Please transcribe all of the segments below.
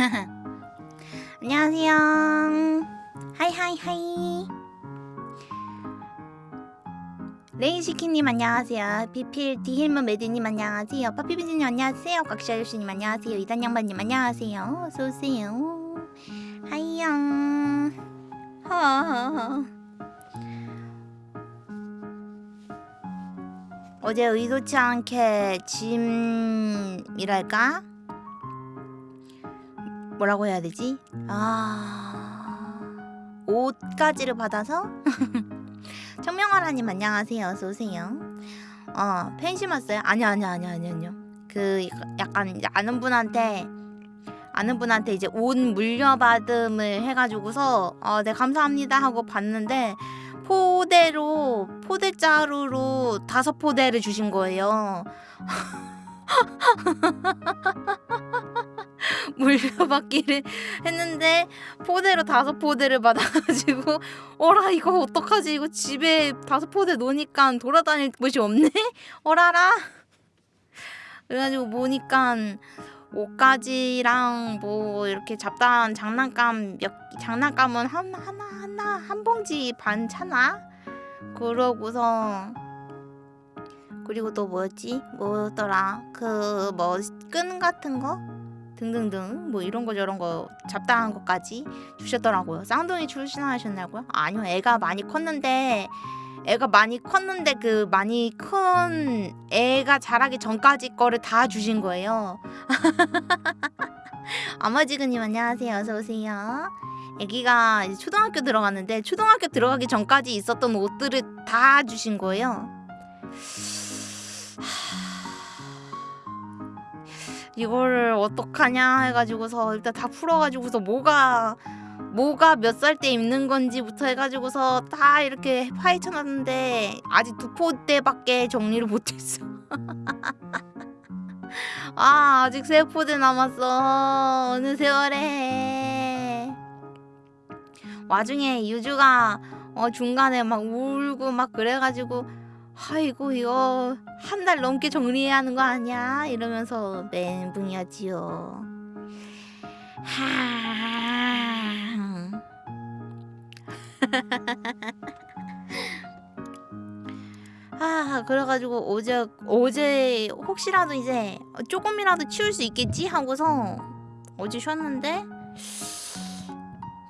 안녕하세요. hi hi hi. 레인시키님 안녕하세요. 비필 디힐먼 메디님 안녕하세요. 파피비즈님 안녕하세요. 곽샤유씨님 안녕하세요. 이단양반님 안녕하세요. 어서오세요. hi영. 허. 어제 의도치 않게 짐이랄까? 뭐라고 해야 되지? 아... 옷가지를 받아서? 청명하라님 안녕하세요. 어서오세요. 어, 팬심 왔어요? 아니요, 아니요, 아니요, 아니요, 아니요. 그 약간 아는 분한테 아는 분한테 이제 옷 물려받음을 해가지고서 어, 네 감사합니다 하고 봤는데 포대로 포대자루로 다섯 포대를 주신 거예요. 물려받기를 했는데 포대로 다섯 포대를 받아가지고 어라 이거 어떡하지? 이거 집에 다섯 포대 놓으니까 돌아다닐 곳이 없네? 어라라. 그래가지고 보니까 옷가지랑 뭐 이렇게 잡다한 장난감 몇 장난감은 하나 하나 하나 한 봉지 반 차나? 그러고서 그리고 또 뭐였지? 뭐였더라? 그 뭐 끈 같은 거 등등등 뭐 이런 거 저런 거 잡다한 것까지 주셨더라고요. 쌍둥이 출신하셨냐고요? 아니요, 애가 많이 컸는데 애가 많이 컸는데 그 많이 큰 애가 자라기 전까지 거를 다 주신 거예요. 아마지근님 안녕하세요. 어서 오세요. 애기가 초등학교 들어갔는데 초등학교 들어가기 전까지 있었던 옷들을 다 주신 거예요. 이거를 어떡하냐 해가지고서 일단 다 풀어가지고서 뭐가 뭐가 몇 살 때 입는 건지부터 해가지고서 다 이렇게 파헤쳐놨는데 아직 두 포대밖에 정리를 못했어. 아 아직 세 포대 남았어. 어느 세월에. 와중에 유주가 어, 중간에 막 울고 막 그래가지고 아이고 이거 한 달 넘게 정리해야 하는 거 아니야? 이러면서 멘붕이었지요. 아 그래가지고 어제 어제 혹시라도 이제 조금이라도 치울 수 있겠지 하고서 어제 쉬었는데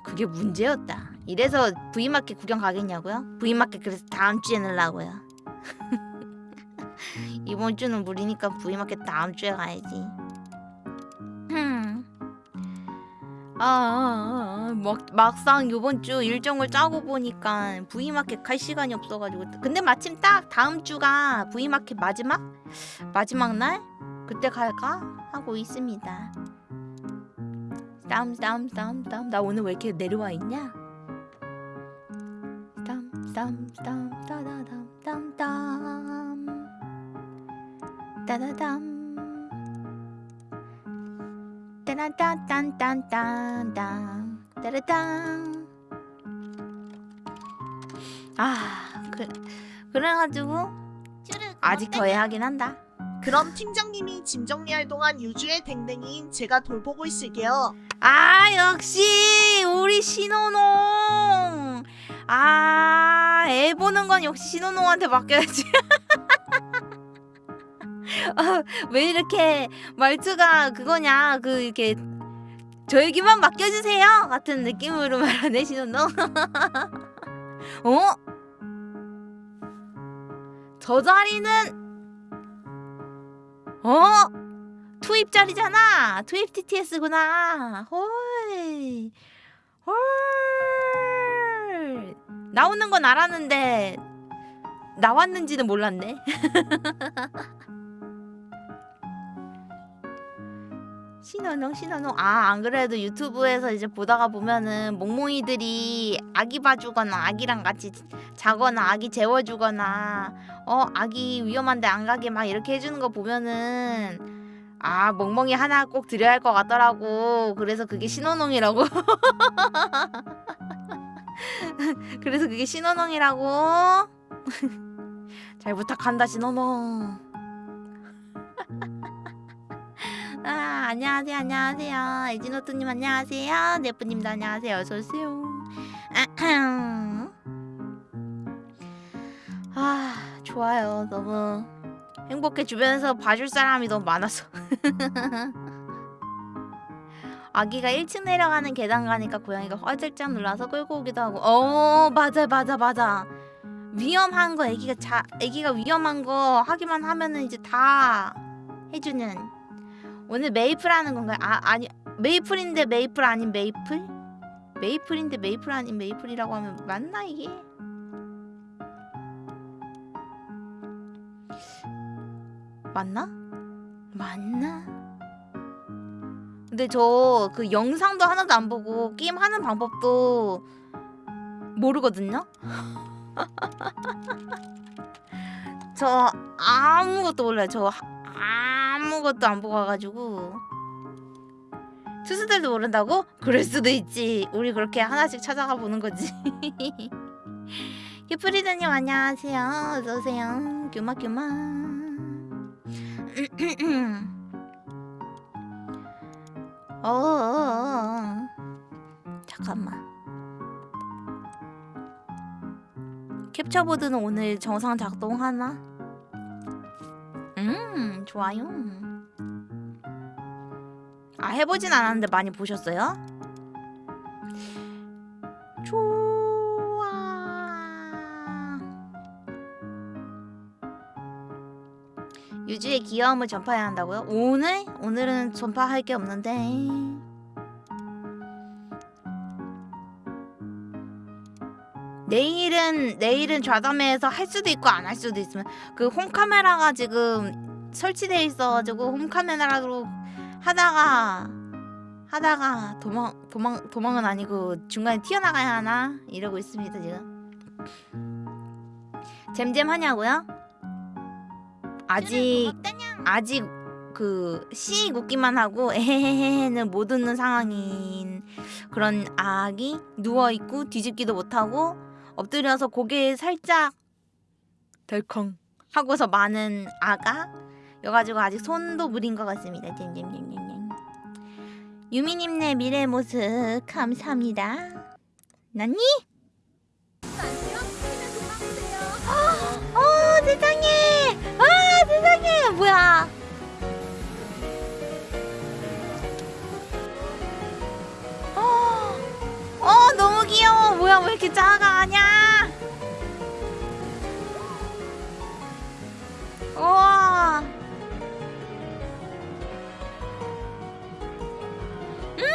그게 문제였다. 이래서 V마켓 구경 가겠냐고요? V마켓 그래서 다음 주에 넣으려고요. 이번 주는 무리니까 V마켓 다음 주에 가야지. 아, 아, 아, 막, 막상 이번 주 일정을 짜고 보니까 V마켓 갈 시간이 없어가지고 근데 마침 딱 다음 주가 V마켓 마지막? 마지막 날? 그때 갈까? 하고 있습니다 다음 다음 다음 다음 나 오늘 왜 이렇게 내려와 있냐? 다음 다음 다음 다다담 땀땀 따다담. 따라딴딴딴딴딴. 따라딴 아 그, 그래가지고 아직 더 해야긴 한다. 그럼 팀장님이 짐 정리할 동안 유주의 댕댕이인 제가 돌보고 있을게요. 아 역시 우리 신호농 아 애 보는 건 역시 신호농한테 맡겨야지 아, 왜 이렇게 말투가 그거냐 그 이렇게 저에게만 맡겨주세요 같은 느낌으로 말하네 신호농 어? 저 자리는 어? 투입 자리잖아. 투입 TTS구나. 헐. 헐. 나오는 건 알았는데 나왔는지는 몰랐네. 신호농 신호농 아안 그래도 유튜브에서 이제 보다가 보면은 몽몽이들이 아기 봐주거나 아기랑 같이 자거나 아기 재워주거나 어 아기 위험한데 안 가게 막 이렇게 해주는 거 보면은 아 멍멍이 하나 꼭 드려야 할 것 같더라고. 그래서 그게 신호농이라고 그래서 그게 신호농이라고? 잘 부탁한다 신호농 아 안녕하세요 안녕하세요. 에지노트님 안녕하세요. 네프님도 안녕하세요. 어서오세요. 아 좋아요. 너무 행복해 주변에서 봐줄 사람이 너무 많아서 아기가 1층 내려가는 계단 가니까 고양이가 화들짝 놀라서 끌고 오기도 하고 어 맞아 맞아 맞아 위험한 거 아기가 자 아기가 위험한 거 하기만 하면은 이제 다 해주는 오늘 메이플 하는 건가요? 아 아니 메이플인데 메이플 아닌 메이플? 메이플인데 메이플 아닌 메이플이라고 하면 맞나 이게? 맞나? 맞나? 근데 저 그 영상도 하나도 안 보고 게임 하는 방법도 모르거든요. 저 아무것도 몰라요. 저 하- 아무것도 안 보고 와가지고 투수들도 모른다고? 그럴 수도 있지. 우리 그렇게 하나씩 찾아가 보는 거지. 히프리드님 안녕하세요. 어서 오세요. 규마 규마. 어, 어, 어. 잠깐만. 캡처보드는 오늘 정상 작동하나? 음, 좋아요. 아, 해보진 않았는데 많이 보셨어요? 좋 유주의 귀여움을 전파해야 한다고요? 오늘? 오늘은 전파할 게 없는데. 내일은 내일은 좌담회에서 할 수도 있고 안 할 수도 있으면 그 홈카메라가 지금 설치돼 있어가지고 홈카메라로 하다가 하다가 도망 도망 도망은 아니고 중간에 튀어나가야 하나 이러고 있습니다 지금 잼잼 하냐고요? 아직 아직 그씨 웃기만 하고 에헤헤헤는 못 웃는 상황인 그런 아기 누워 있고 뒤집기도 못 하고 엎드려서 고개 살짝 덜컹 하고서 많은 아가 여가지고 아직 손도 무린 것 같습니다. 잼잼잼잼잼. 유미님네 미래 모습 감사합니다. 나니? 어 세상에! 아 세상에! 뭐야? 어, 어 너무 귀여워. 뭐야 왜 이렇게 작아하냐? 우와. 음.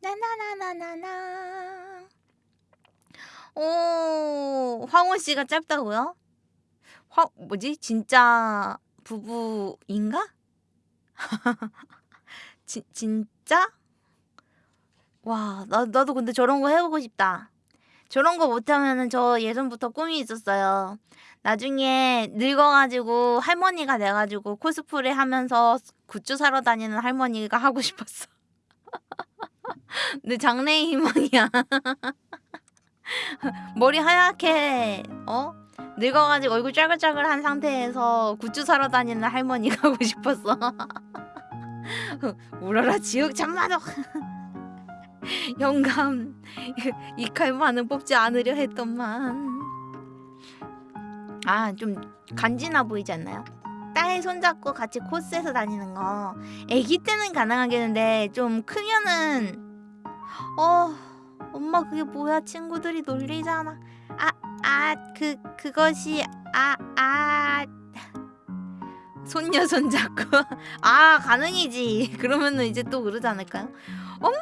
나나나나나나. 오 황호 씨가 짧다고요? 화 뭐지 진짜 부부인가? 지, 진짜? 와, 나, 나도 근데 저런 거 해보고 싶다. 저런 거 못하면은 저 예전부터 꿈이 있었어요. 나중에 늙어가지고 할머니가 돼가지고 코스프레 하면서 굿즈 사러 다니는 할머니가 하고 싶었어. 내 장래의 희망이야. 머리 하얗게, 어? 늙어가지고 얼굴 짜글짜글한 상태에서 굿즈 사러 다니는 할머니가 하고 싶었어. 울어라 지옥 참마도 영감 이 칼만은 뽑지 않으려 했던만 아 좀 간지나 보이지 않나요? 딸 손잡고 같이 코스에서 다니는 거 애기 때는 가능하겠는데 좀 크면은 어 엄마 그게 뭐야? 친구들이 놀리잖아. 아 아 그 그것이 아 아. 손녀 손잡고. 아 가능이지. 그러면은 이제 또 그러지 않을까요? 엄마!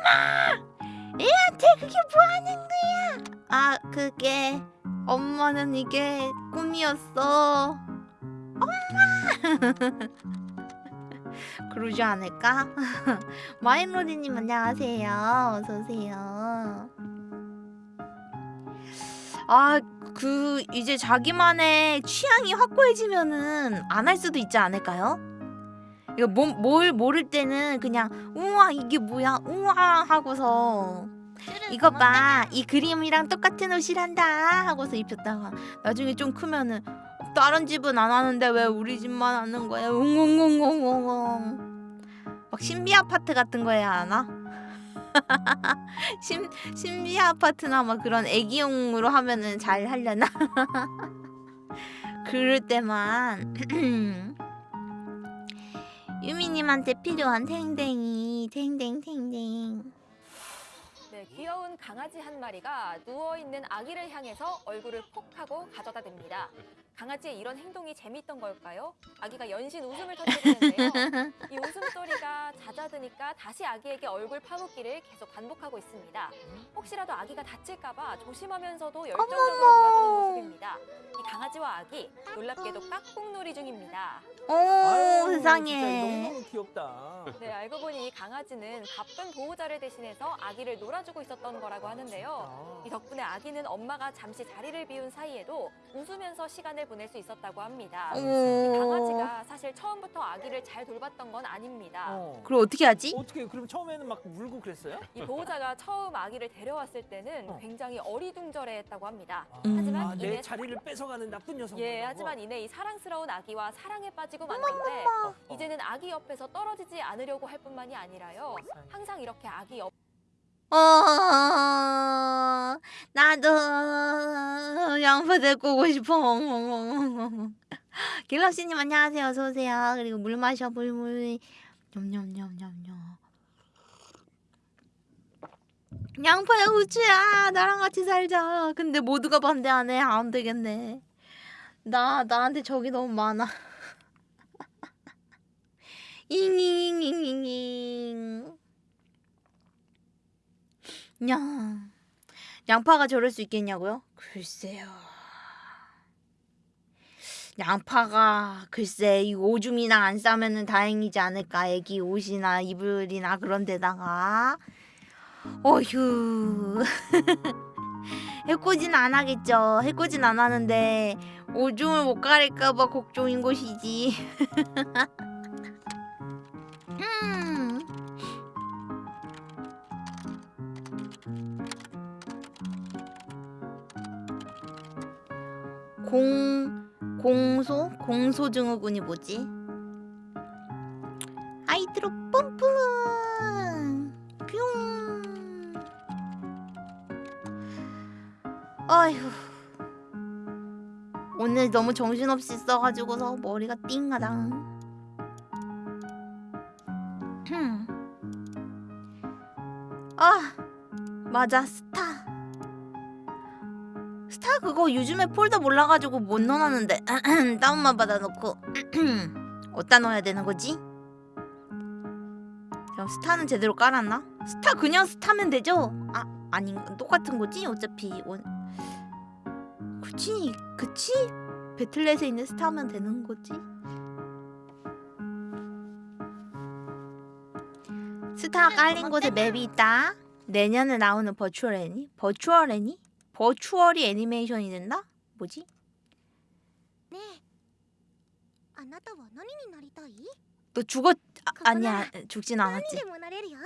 애한테 그게 뭐 하는 거야? 아 그게 엄마는 이게 꿈이었어. 엄마 그러지 않을까? 마인로디님 안녕하세요 어서 오세요 아 그 이제 자기만의 취향이 확고해지면은 안 할 수도 있지 않을까요? 이거 뭐, 뭘 모를 때는 그냥 우와 이게 뭐야 우와 하고서 이거 봐, 이 그림이랑 똑같은 옷이란다 하고서 입혔다가 나중에 좀 크면은 다른 집은 안 하는데 왜 우리 집만 하는 거야? 웅웅웅웅웅. 막 신비 아파트 같은 거 해야 하나? 신 신비 아파트나 막 그런 애기용으로 하면은 잘 하려나? 그럴 때만 유미님한테 필요한 탱탱이 탱탱 탱탱. 네, 귀여운 강아지 한 마리가 누워 있는 아기를 향해서 얼굴을 폭 하고 가져다 댑니다. 강아지의 이런 행동이 재밌던 걸까요? 아기가 연신 웃음을 터뜨리는데요. 이 웃음소리가 잦아드니까 다시 아기에게 얼굴 파묻기를 계속 반복하고 있습니다. 혹시라도 아기가 다칠까 봐 조심하면서도 열정적으로 놀아주는 모습입니다. 이 강아지와 아기 놀랍게도 깍꿍놀이 중입니다. 오 아유, 세상에. 너무 귀엽다. 네, 알고 보니 이 강아지는 바쁜 보호자를 대신해서 아기를 놀아주고 있었던 거라고 하는데요. 이 덕분에 아기는 엄마가 잠시 자리를 비운 사이에도 웃으면서 시간을 보낼 수 있었다고 합니다. 이 오. 강아지가 사실 처음부터 아기를 잘 돌봤던 건 아닙니다. 어. 그럼 어떻게 하지? 어떻게 그럼 처음에는 막 울고 그랬어요? 이 보호자가 처음 아기를 데려왔을 때는 어. 굉장히 어리둥절해했다고 합니다. 음. 하지만 아, 내 이내 자리를 뺏어가는 나쁜 녀석. 예, 하지만 이내 이 사랑스러운 아기와 사랑에 빠지고 만 건데 이제는 아기 옆에서 떨어지지 않으려고 할 뿐만이 아니라요. 항상 이렇게 아기 옆 어 나도 양파 데리고 오고 싶어. 길럽씨님 안녕하세요. 어서 오세요. 그리고 물 마셔 물물. 냠냠냠냠냠. 양파야 우추야 나랑 같이 살자. 근데 모두가 반대하네. 안 되겠네. 나 나한테 적이 너무 많아. 잉잉잉잉잉. 야, 양파가 저럴 수 있겠냐고요? 글쎄요. 양파가 글쎄 이 오줌이나 안 싸면은 다행이지 않을까 애기 옷이나 이불이나 그런 데다가 어휴 해코지는 안 하겠죠 해코지는 안 하는데 오줌을 못 가릴까봐 걱정인 것이지 음. 공 공소? 공소 증후군이 뭐지? 아이드로 뿜뿜! 뿅! 아휴. 오늘 너무 정신없이 써가지고서 머리가 흠. 아 맞아. 스타 스타 그거 요즘에 폴더 몰라가지고 못 넣어놨는데 다운만 받아놓고 어디다 넣어야 되는 거지? 그럼 스타는 제대로 깔았나? 스타 그냥 스타면 되죠? 아 아닌 똑같은 거지? 어차피 원 그치 그치 배틀넷에 있는 스타면 되는 거지? 스타 깔린 곳에 map이 있다. 내년에 나오는 버추얼 애니? 버추얼 애니? 버추얼이 애니메이션이 된다? 뭐지? ねえあなたは何になりたい 너 죽었 아, ここな 아니야 죽진 何 않았지 でもなれるよ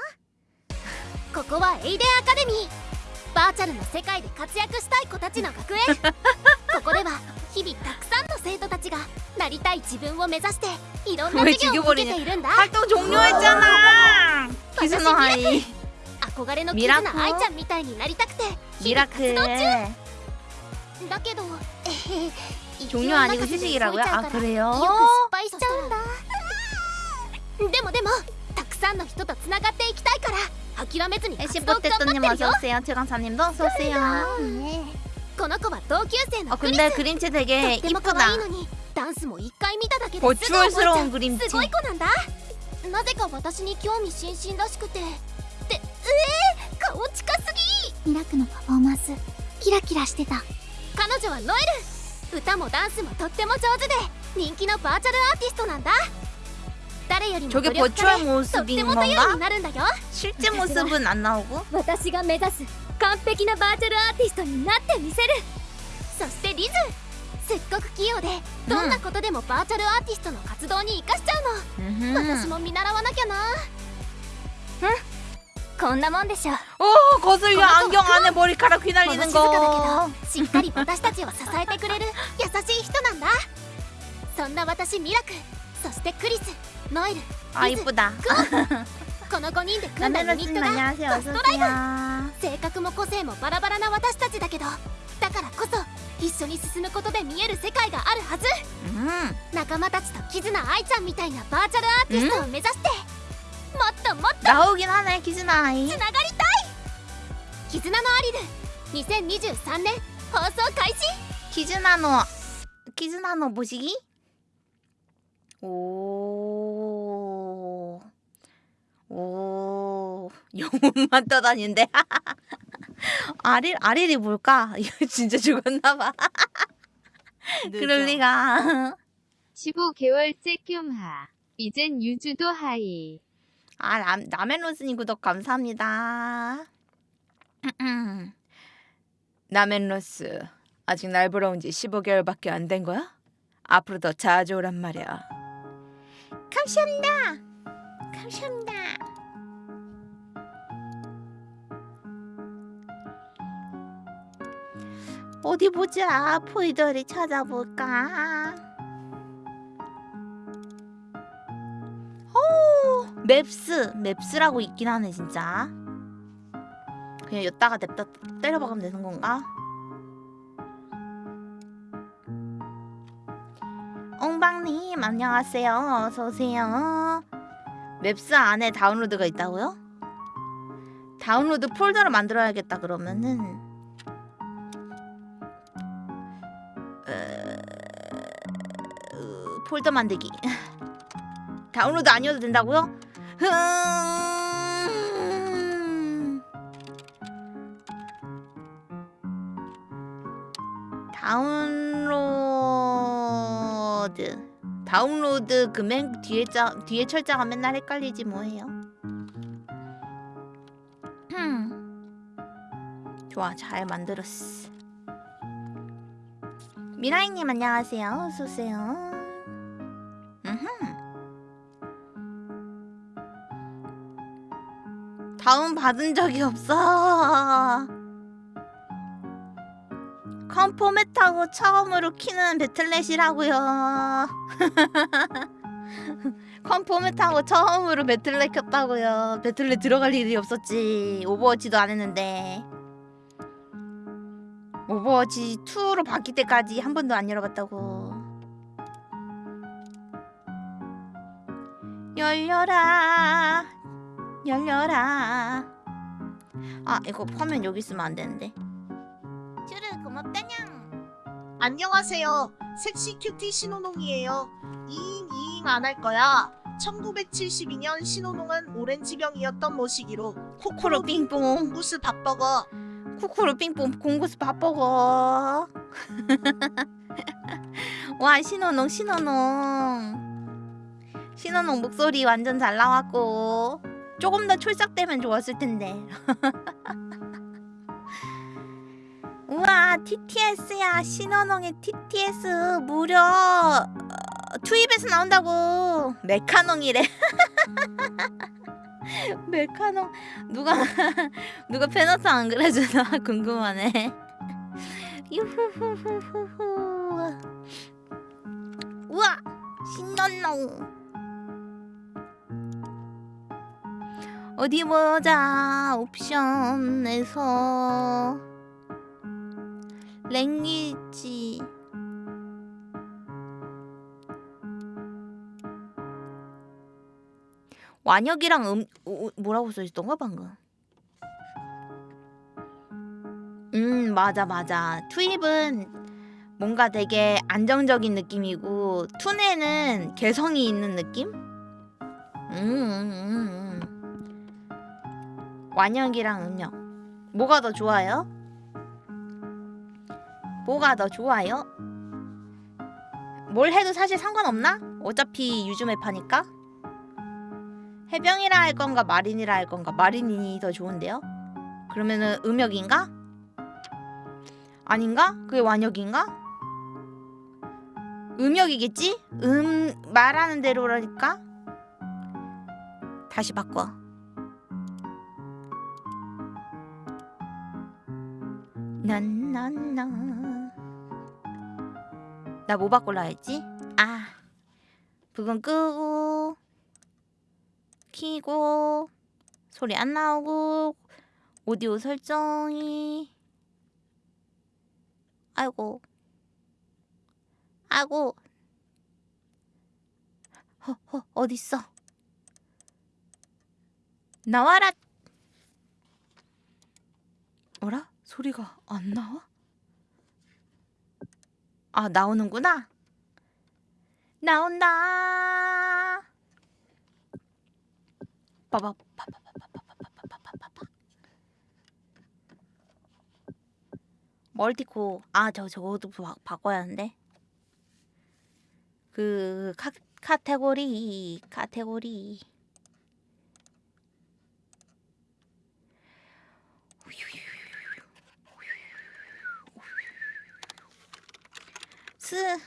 ここはエイデンアカデミーバーチャルの世界で活躍したい子たちの学園ここでは日々たくさんの生徒たちがなりたい自分を目指していろんな 왜 授業を受けているんだ 활동 종료했잖아 기스노 하이 憧れのキズミラクルナアイちゃんみたいになりたくて 미라클 だけどえへ 종료 아니고 휴식이라고요? 아 よ 그래요? く失敗しちゃうんだでもでもたくさんの人とつながっていきたいから諦めずに活動頑張って 에시포테토님 るよ 어서오세요 최강사님도 어서오세요 ねこの子は同級生 어 のクリス 근데 그림체 と 되게 っても可 이쁘다 愛いのにダンスも一回見ただけですぐ覚えちゃ 버추얼스러운 う 그림체 すごい子なんだなぜか私に興味津々らしくてで えー、顔近すぎミラクのパフォーマンスキラキラしてた彼女はノエル歌もダンスもとっても上手で人気のバーチャルアーティストなんだ誰よりも 저게 努力家 버추얼 でとって 모습인 も頼り 건가? になるんだよ 실제 모습은 안 나오고? 私が目指す完璧なバーチャルアーティストになってみせるそしてリズすっごく器用でどんなことでもバーチャルアーティストの活動に生かしちゃうの、私 음흠. も見習わなきゃなこ こんなもんでしょ 오 거슬려 안경 안에 머리카락 物静 휘날리는 かだ 거 けどしっかり私たちを支えてくれる優しい人なんだそんな私ミラクそしてクリスノエル 아 이쁘다 この5人で組んだユニッ 나멜로스님 トが 안녕하세요 ドストライブ 어서오세요 性格も個性もバラバラな私たちだけどだからこそ一緒に進むことで見える世界があるはず 음 仲間たちとキズナ愛ちゃんみたいなバーチャルアーティストを目指しても っともっと 나오긴 하네 키즈나이 つながりたい絆のアリル2023年放送開始 키즈나노 키즈나노 보시기 오. 오. 영혼만 떠다니는데. 아릴 아릴이 뭘까? 이거 진짜 죽었나 봐. 그럴 리가. 15개월째 뀨하. 이젠 유주도 하이. 아, 람, 라멘로스님 구독 감사합니다. 라멘로스, 아직 날 보러 온 지 15개월밖에 안 된 거야? 앞으로 더 자주 오란 말이야. 감사합니다. 감사합니다. 어디 보자. 포이더를 찾아볼까? 오, 맵스. 맵스라고 있긴 하네, 진짜. 그냥 여기다가 냅다 때려박으면 되는 건가? 엉방님 안녕하세요 어서 오세요 맵스 안에 다운로드가 있다고요? 다운로드 폴더를 만들어야겠다 그러면은 어, 어, 폴더 만들기 다운로드 아니어도 된다고요? 흠... 다운로드 다운로드 그맨 뒤에 자 뒤에 철자가 맨날 헷갈리지 뭐해요. 흠. 좋아 잘 만들었어. 미라이님 안녕하세요. 어서 오세요. 다운 받은 적이 없어. 컴포맷하고 처음으로 키는 배틀넷이라고요. 컴포맷하고 처음으로 배틀넷 켰다고요. 배틀넷 들어갈 일이 없었지. 오버워치도 안 했는데. 오버워치 2로 바뀔 때까지 한 번도 안 열어봤다고. 열려라, 열려라. 아 이거 화면 여기 있으면 안 되는데. 쭈르 고맙다냥. 안녕하세요. 섹시 큐티 신호농이에요. 이잉 이잉 안할 거야. 1972년 신호농은 오렌지병이었던 모시기로 코코로 코코로 빙뽕. 구스 밥버거 쿠쿠루 삥뽕 공구스 밥버거 와 신호농 신호농 신호농 목소리 완전 잘 나왔고 조금 더 촐싹되면 좋았을 텐데. 우와 TTS야 신호농의 TTS 무려 어, 투입에서 나온다고. 메카농이래. 메카농. 누가 누가 페너스 안 그려주나 궁금하네. 우와 신났노. 어디 보자 옵션에서. 랭귀지. 완역이랑 음 어, 뭐라고 써있던가 방금? 음 맞아 맞아. 투입은 뭔가 되게 안정적인 느낌이고 투네는 개성이 있는 느낌? 음, 음, 음, 음. 완역이랑 음역 뭐가 더 좋아요? 뭐가 더 좋아요? 뭘 해도 사실 상관없나? 어차피 유즈맵 하니까 해병이라 할 건가 마린이라 할 건가 마린이 더 좋은데요? 그러면은 음역인가? 아닌가? 그게 완역인가? 음역이겠지? 음 말하는 대로라니까 다시 바꿔 난난나. 나 뭐 바꿀라 했지? 아 부분 끄고 키고 소리 안 나오고 오디오 설정이. 아이고. 아이고. 허허 어딨어? 나와라. 어라? 소리가 안 나와? 아, 나오는구나. 나온다. 빠바 멀티코 아 저 저것도 바, 바꿔야 하는데 그 카, 카테고리 카테고리 우유. 스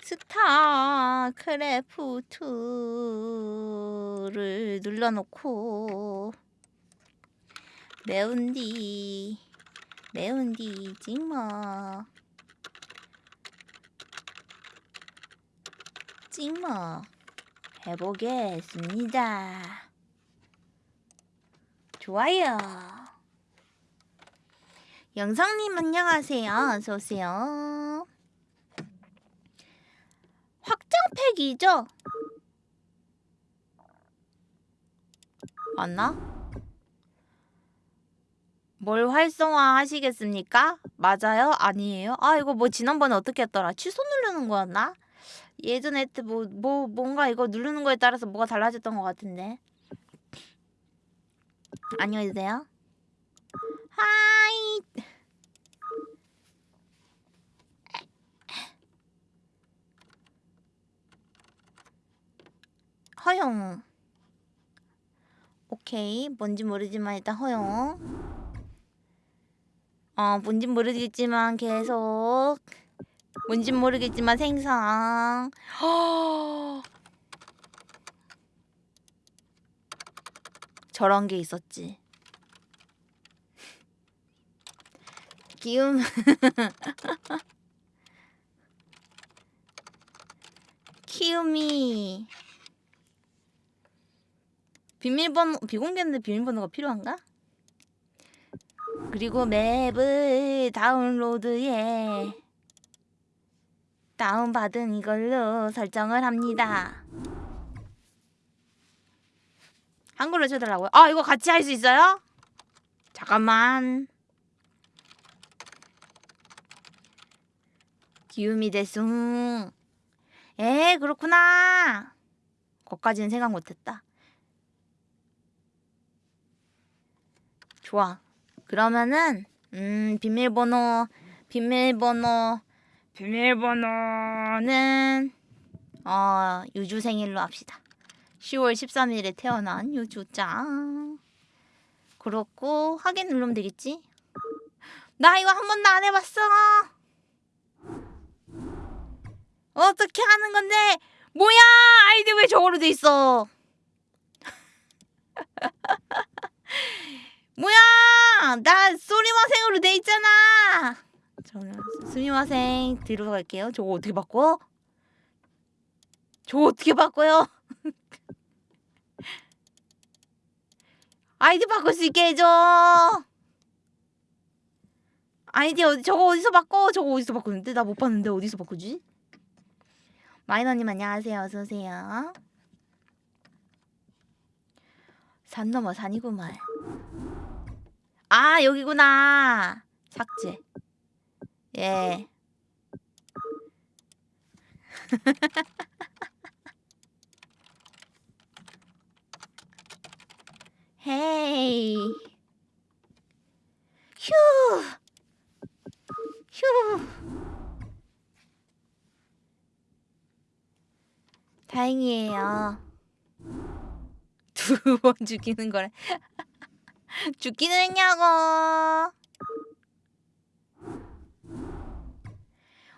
스타크래프트를 눌러놓고 매운 뒤 매운 뒤 찍먹 찍먹 해보겠습니다. 좋아요. 영상님 안녕하세요. 어서오세요 확장팩이죠? 맞나? 뭘 활성화 하시겠습니까? 맞아요? 아니에요? 아 이거 뭐 지난번에 어떻게 했더라? 취소 누르는 거였나? 예전에 뭐, 뭐 뭔가 이거 누르는 거에 따라서 뭐가 달라졌던 것 같은데 안녕히 계세요 하이 허용. 오케이. 뭔지 모르지만 일단 허용. 어 뭔진 모르겠지만 계속. 뭔진 모르겠지만 생성. 저런 게 있었지. 기움 키움이 비밀번호 비공개인데 비밀번호가 필요한가? 그리고 맵을 다운로드에 다운받은 이걸로 설정을 합니다. 한글로 쳐달라고요? 아 이거 같이 할 수 있어요? 잠깐만. 기움이 대숭. 에 그렇구나. 거까지는 생각 못했다. 좋아. 그러면은 음 비밀번호 비밀번호 비밀번호는 어 유주 생일로 합시다. 10월 13일에 태어난 유주 짱. 그렇고 확인 누르면 되겠지? 나 이거 한 번도 안 해봤어. 어떻게 하는 건데? 뭐야 아이디 왜 저거로 돼 있어? 뭐야? 나 소리마생으로 돼 있잖아. 저는 스미마생 뒤로 갈게요. 저거 어떻게 바꿔? 저거 어떻게 바꿔요? 아이디 바꿀 수 있게 해줘. 아이디 어디 저거 어디서 바꿔? 저거 어디서 바꾸는데? 나 못 봤는데 어디서 바꾸지? 마이너님 안녕하세요. 어서오세요. 산 넘어 산이구만 아 여기구나 삭제 예 헤이 휴 휴. 다행이에요. 두 번 죽이는 거래. 죽기는 했냐고.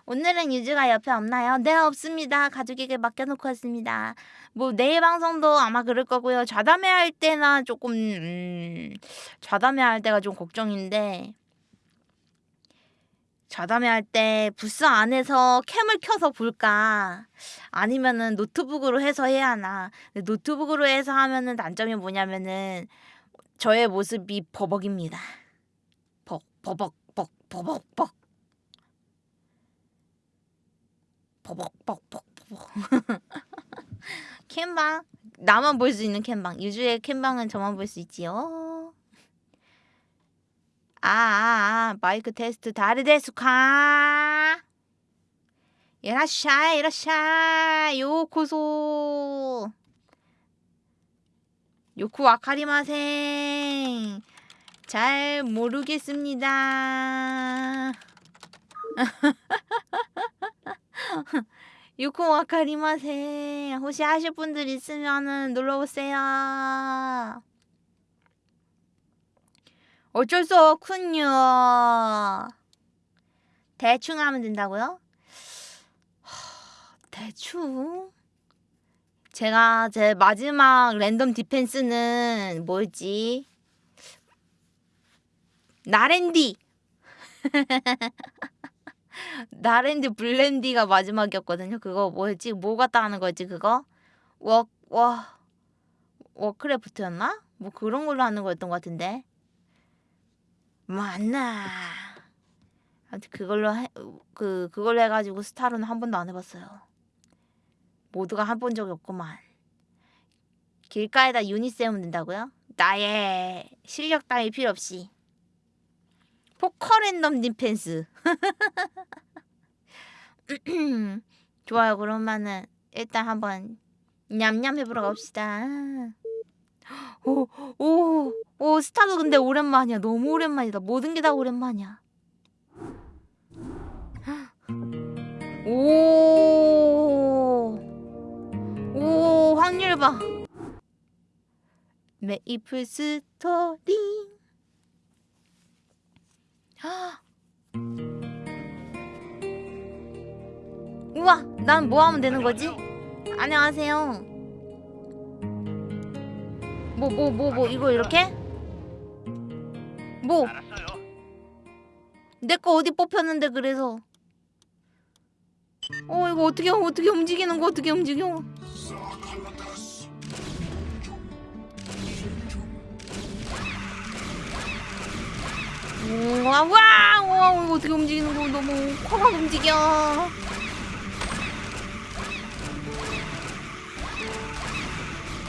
오늘은 유주가 옆에 없나요? 네 없습니다. 가족에게 맡겨놓고 왔습니다. 뭐 내일 방송도 아마 그럴 거고요. 좌담회 할 때나 조금 음, 좌담회 할 때가 좀 걱정인데 자담회 할 때 부스 안에서 캠을 켜서 볼까? 아니면은 노트북으로 해서 해야 하나? 노트북으로 해서 하면은 단점이 뭐냐면은 저의 모습이 버벅입니다. 벅 버벅 벅 버벅 벅 버벅 벅 벅 버벅 캠방 나만 볼 수 있는 캠방 유주의 캠방은 저만 볼 수 있지요. 아, 아, 아, 마이크 테스트 다르데스카. 이라샤, 이라샤, 요코소. 요코 아카리마생. 잘 모르겠습니다. 요코 아카리마생. 혹시 하실 분들 있으면은 놀러 오세요. 어쩔 수 없군요. 대충 하면 된다고요? 하, 대충? 제가 제 마지막 랜덤 디펜스는 뭐였지? 나랜디! 나랜디 블렌디가 마지막이었거든요. 그거 뭐였지? 뭐 갖다 하는 거지 그거? 워, 와, 워크래프트였나? 뭐 그런 걸로 하는 거였던 것 같은데. 맞나? 아무튼 그걸로 해, 그 그걸로 해가지고 스타로는 한 번도 안 해봤어요. 모두가 한번 적이 없구만. 길가에다 유닛 세우면 된다고요? 나의 실력 따위 필요 없이. 포커 랜덤 디펜스. 좋아요. 그러면은 일단 한번 냠냠 해보러 갑시다. 오, 오, 오, 스타도 근데 오랜만이야. 너무 오랜만이다. 모든 게 다 오랜만이야. 오, 오, 확률 봐. 메이플 스토리. 우와, 난 뭐 하면 되는 거지? 안녕하세요. 뭐뭐 뭐 뭐 이거 이렇게? 뭐? 내 거 어디 뽑혔는데 그래서 어 이거 어떻게 어떻게 움직이는 거 어떻게 움직여? 우와 와 우와 이거 어떻게 움직이는 거 너무 코가 움직여.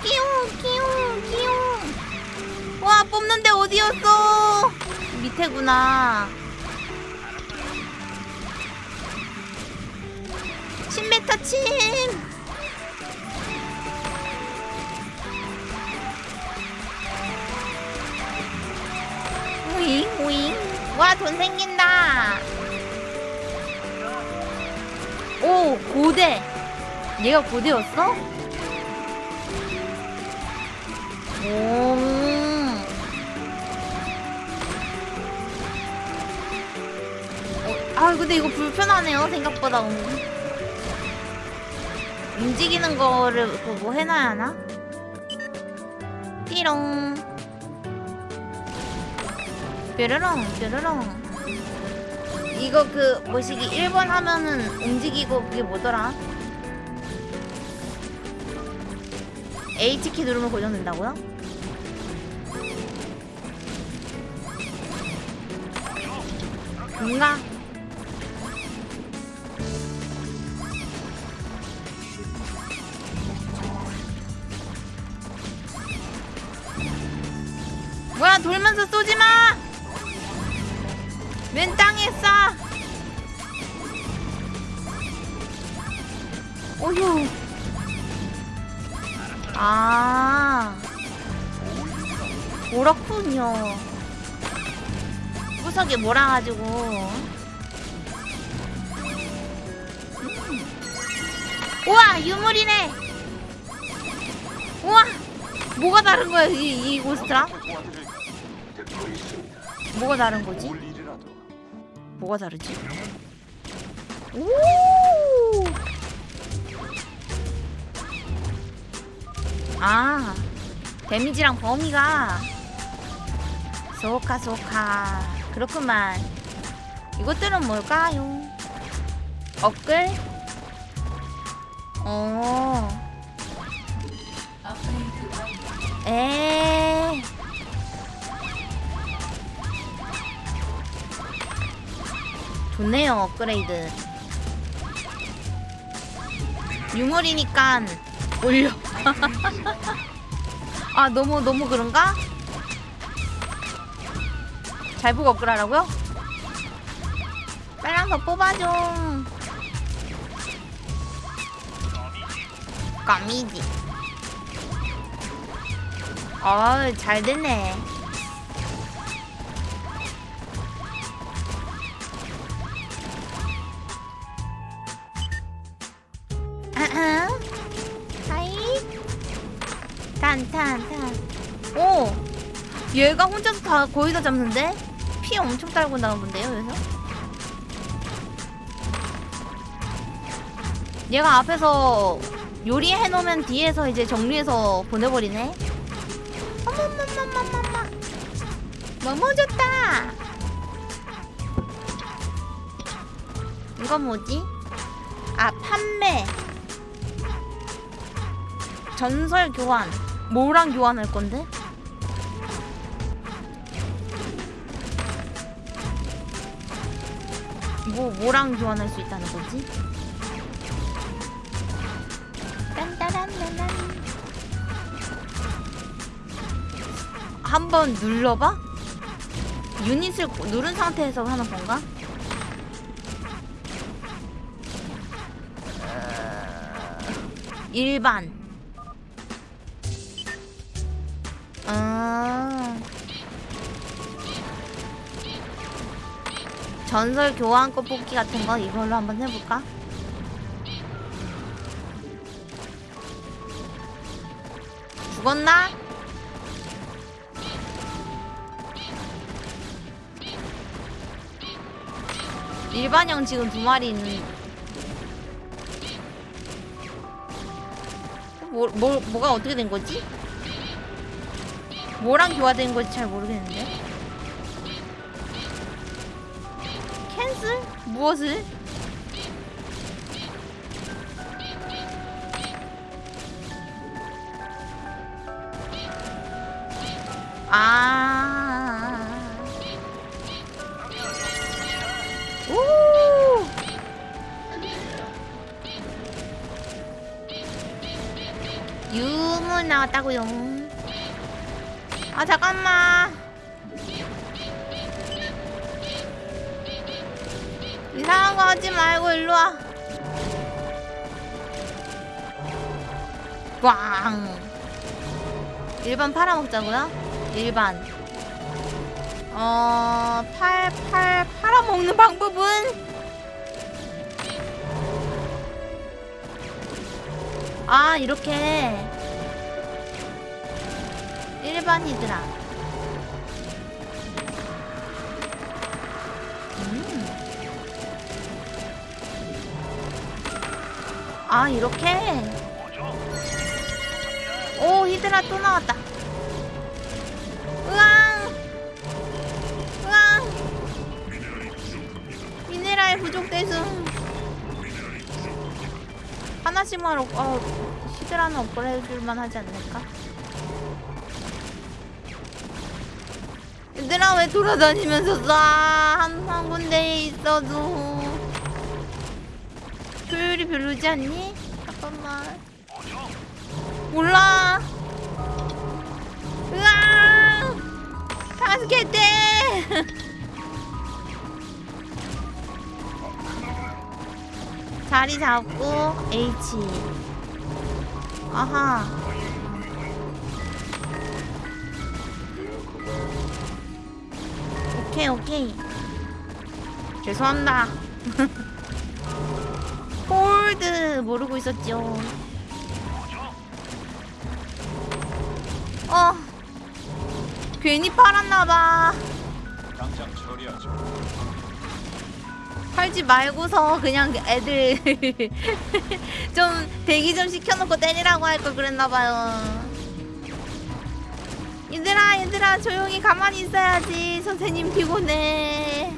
끼용 끼용 끼용 와 뽑는데 어디였어? 밑에구나. 10m 침. 오잉 오잉 와 돈 생긴다 오 고대 얘가 고대였어? 오. 어, 아 근데 이거 불편하네요 생각보다 움직이는 거를 그거 뭐 해놔야 하나? 띠롱 뾰로롱 뾰로롱 이거 그 뭐시기 1번 하면은 움직이고 그게 뭐더라? H키 누르면 고정된다고요? 뭔가 구석에 몰아가지고. 음. 우와 유물이네. 우와 뭐가 다른 거야 이, 이 고스트랑 뭐가 다른 거지? 뭐가 다르지? 오! 아, 데미지랑 범위가. 소카 소카 그렇구만. 이것들은 뭘까요? 업글? 어. 에. 좋네요 업그레이드. 유물이니까 올려. 아 너무 너무 그런가? 잘 보고 업그라라고요? 빨랑 더 뽑아줘. 까미지. 어, 잘 됐네. 아아. 하이. 탄, 탄, 탄. 오! 얘가 혼자서 다 거의 다 잡는데? 피 엄청 딸고 나오는데요, 여기서? 얘가 앞에서 요리해 놓으면 뒤에서 이제 정리해서 보내버리네. 어머머머머머머. 좋다. 이건 뭐지? 아 판매. 전설 교환. 뭐랑 교환할 건데? 뭐 뭐랑 교환할 수 있다는 거지? 한번 눌러봐? 유닛을 누른 상태에서 하는 건가? 어, 일반. 전설 교환권 뽑기 같은 거 이걸로 한번 해볼까? 죽었나? 일반형 지금 두 마리 있는. 뭐, 뭐, 뭐가 어떻게 된 거지? 뭐랑 교화된 건지 잘 모르겠는데. 무엇을? 아. 오! 유문 나왔다고요. 꽝. 일반 팔아먹자고요? 일반. 어, 팔, 팔, 팔아먹는 방법은? 아, 이렇게. 일반이더라. 음. 아, 이렇게? 오, 히드라 또 나왔다. 으앙! 으앙! 미네랄 부족대승. 하나씩만 업, 어, 히드라는 업그레이드 해줄만 하지 않을까? 얘들아 왜 돌아다니면서 쏴? 한, 한 군데에 있어도 효율이 별로지 않니? 잠깐만 몰라 자리 잡고 H. 아하. 오케이 오케이. 죄송합니다. hold 모르고 있었죠. 어. 괜히 팔았나봐 팔지 말고서 그냥 애들 좀 대기 좀 시켜놓고 때리라고 할 걸 그랬나봐요 얘들아 얘들아 조용히 가만히 있어야지 선생님 피곤해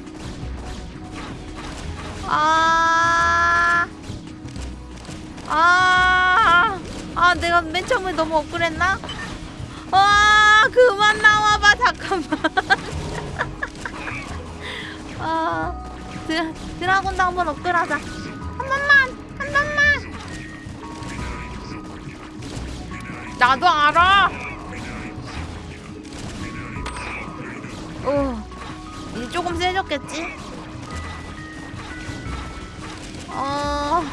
아, 아, 아, 내가 맨 처음에 너무 억울했나? 아, 그만 나와봐, 잠깐만. 아, 드, 드라곤도 한번 업글하자. 한 번만, 한 번만. 나도 알아. 오, 이제 조금 세졌겠지? 어,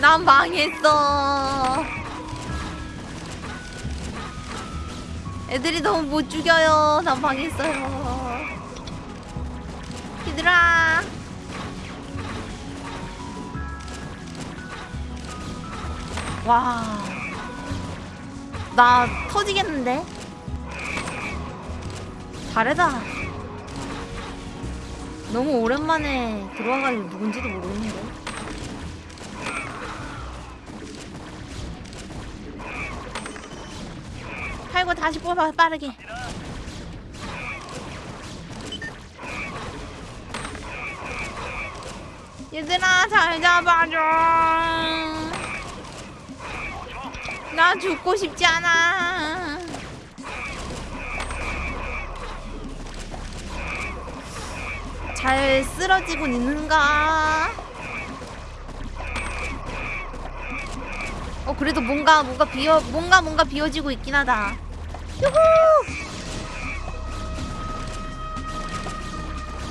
난 망했어. 애들이 너무 못 죽여요. 난 망했어요. 얘들아. 와. 나 터지겠는데? 잘해다. 너무 오랜만에 들어와가지고 누군지도 모르겠는데. 팔고 다시 뽑아 빠르게. 얘들아 잘 잡아줘. 나 죽고 싶지 않아. 잘 쓰러지고 있는가? 어 그래도 뭔가 뭔가 비어 뭔가 뭔가 비어지고 있긴 하다. 유후!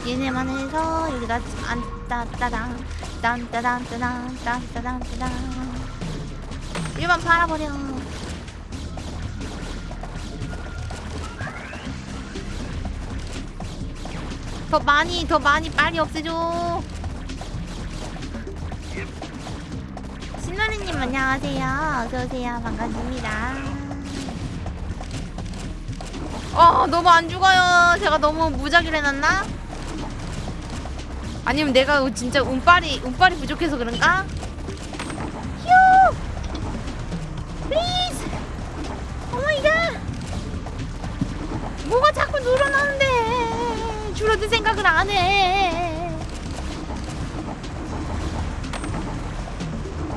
얘네만 해서 여기다 안 따따당 딴따단 따단 딴따단 따단 일반 팔아버려. 더 많이 더 많이 빨리 없애줘. 신노리님 안녕하세요. 어서오세요. 반갑습니다. 어 너무 안 죽어요. 제가 너무 무작위로 해놨나? 아니면 내가 진짜 운빨이 운빨이 부족해서 그런가? 휴 please oh my god 뭐가 자꾸 늘어나는데 줄어들 생각을 안 해.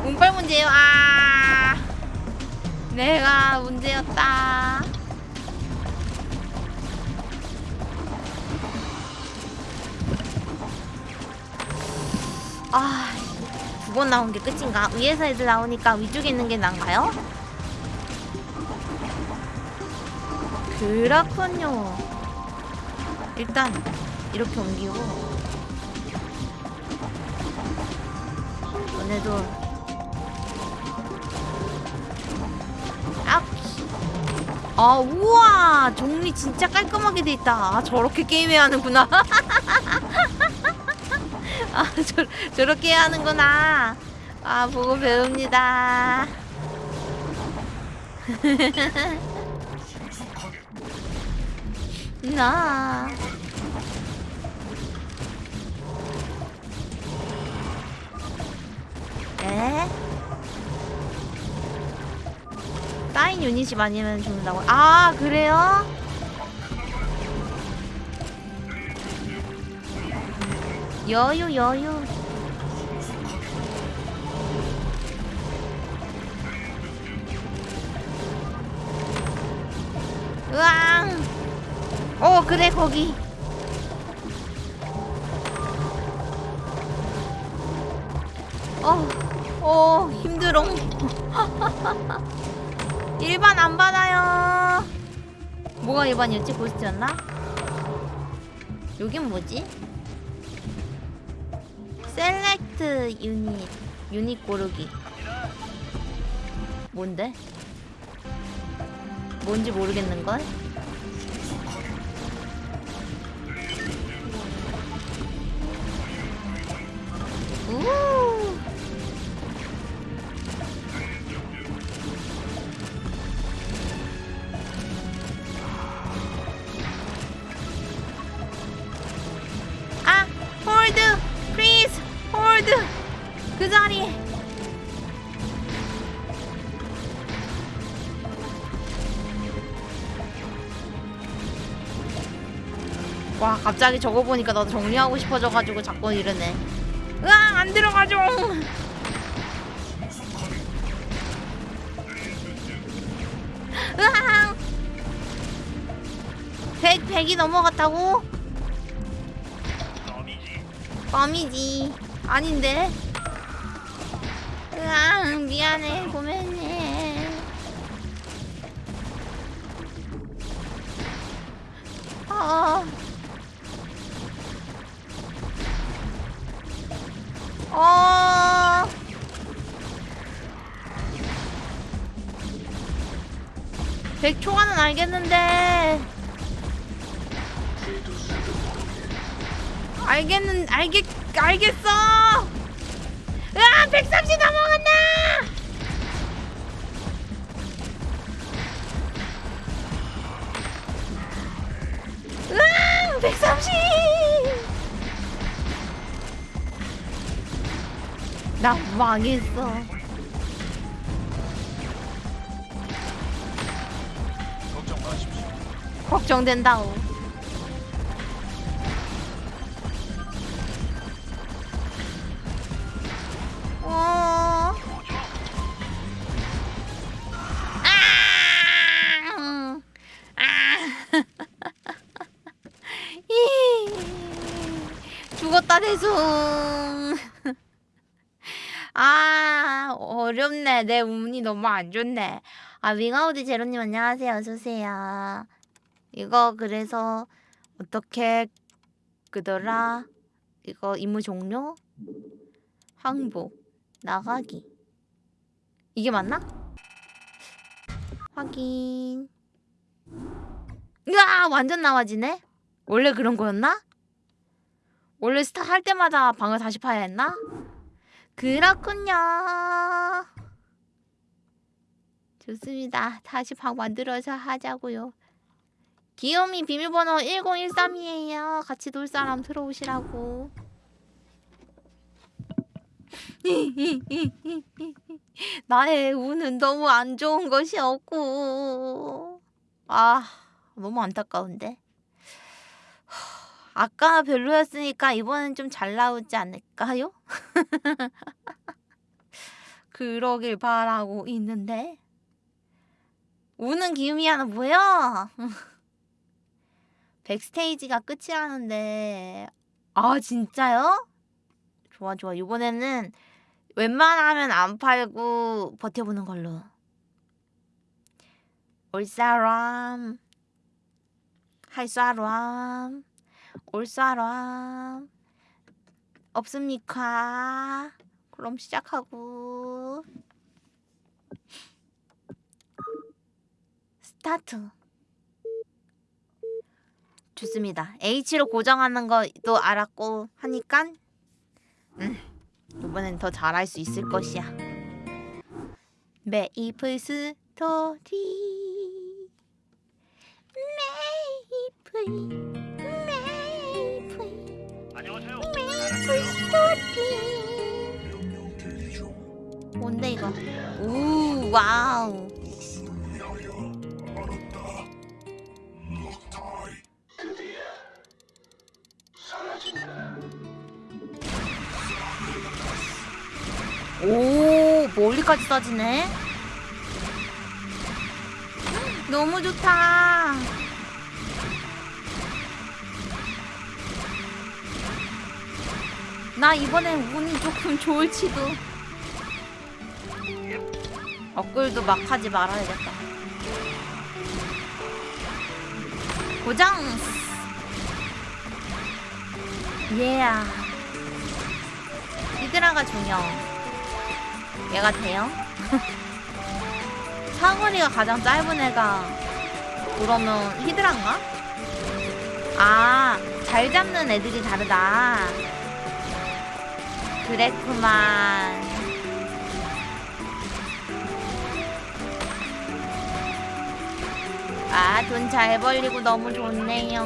운빨 문제요. 아, 내가 문제였다. 아, 두 번 나온 게 끝인가? 위에서 애들 나오니까 위쪽에 있는 게 난가요? 그렇군요. 일단 이렇게 옮기고 너네도 아, 아 우와 정리 진짜 깔끔하게 돼 있다. 아, 저렇게 게임해야 하는구나. 아 저, 저렇게 하는구나. 아 보고 배웁니다. 나. 에? 쌓인 유닛이 많으면 죽는다고? 아 그래요? 여유 여유. 으앙. 어 그래 거기. 어, 어 힘들어. 일반 안 받아요. 뭐가 일반이었지 고스트였나? 여긴 뭐지? 셀렉트 유닛 유닛 고르기 뭔데? 뭔지 모르겠는걸? 갑자기 저거 보니까 나도 정리하고 싶어져가지고 자꾸 이러네. 안 들어가죠. 으아! 100, 100이 넘어갔다고? 껌이지. 아닌데. 으아, 미안해. 망했어. 걱정 마십시오. 걱정된다오. 너무 안 좋네. 아 윙아우드 제로님 안녕하세요 어서 오세요. 이거 그래서 어떻게 그더라 이거 임무 종료 항복 나가기 이게 맞나? 확인 으아 완전 나와지네 원래 그런 거였나? 원래 스타 할 때마다 방을 다시 파야 했나? 그렇군요 좋습니다 다시 방 만들어서 하자고요 귀요미 비밀번호 1013이에요. 같이 놀 사람 들어오시라고. 나의 운은 너무 안 좋은 것이 없고. 아, 너무 안타까운데. 아까 별로였으니까 이번엔 좀 잘 나오지 않을까요? 그러길 바라고 있는데. 우는 하나 뭐야? 백스테이지가 끝이라는데. 아 진짜요? 좋아 좋아. 이번에는 웬만하면 안 팔고 버텨보는 걸로. 올 사람. 할 사람. 올 사람. 없습니까? 그럼 시작하고 스타트 좋습니다. H로 고정하는 것도 알았고 하니까 음, 이번엔 더 잘할 수 있을 것이야. 메이플 스토리 메이플 메이플 안녕하세요. 메이플 스토리 뭔데 이거? 우 와우 오 멀리까지 따지네. 너무 좋다. 나 이번엔 운이 조금 좋을지도. 업글도 막 하지 말아야겠다. 고정 예야 히드라가 중요 얘가 돼요? 사거리가 가장 짧은 애가 그러면 히드란가? 아, 잘 잡는 애들이 다르다. 그랬구만. 아, 돈 잘 벌리고 너무 좋네요.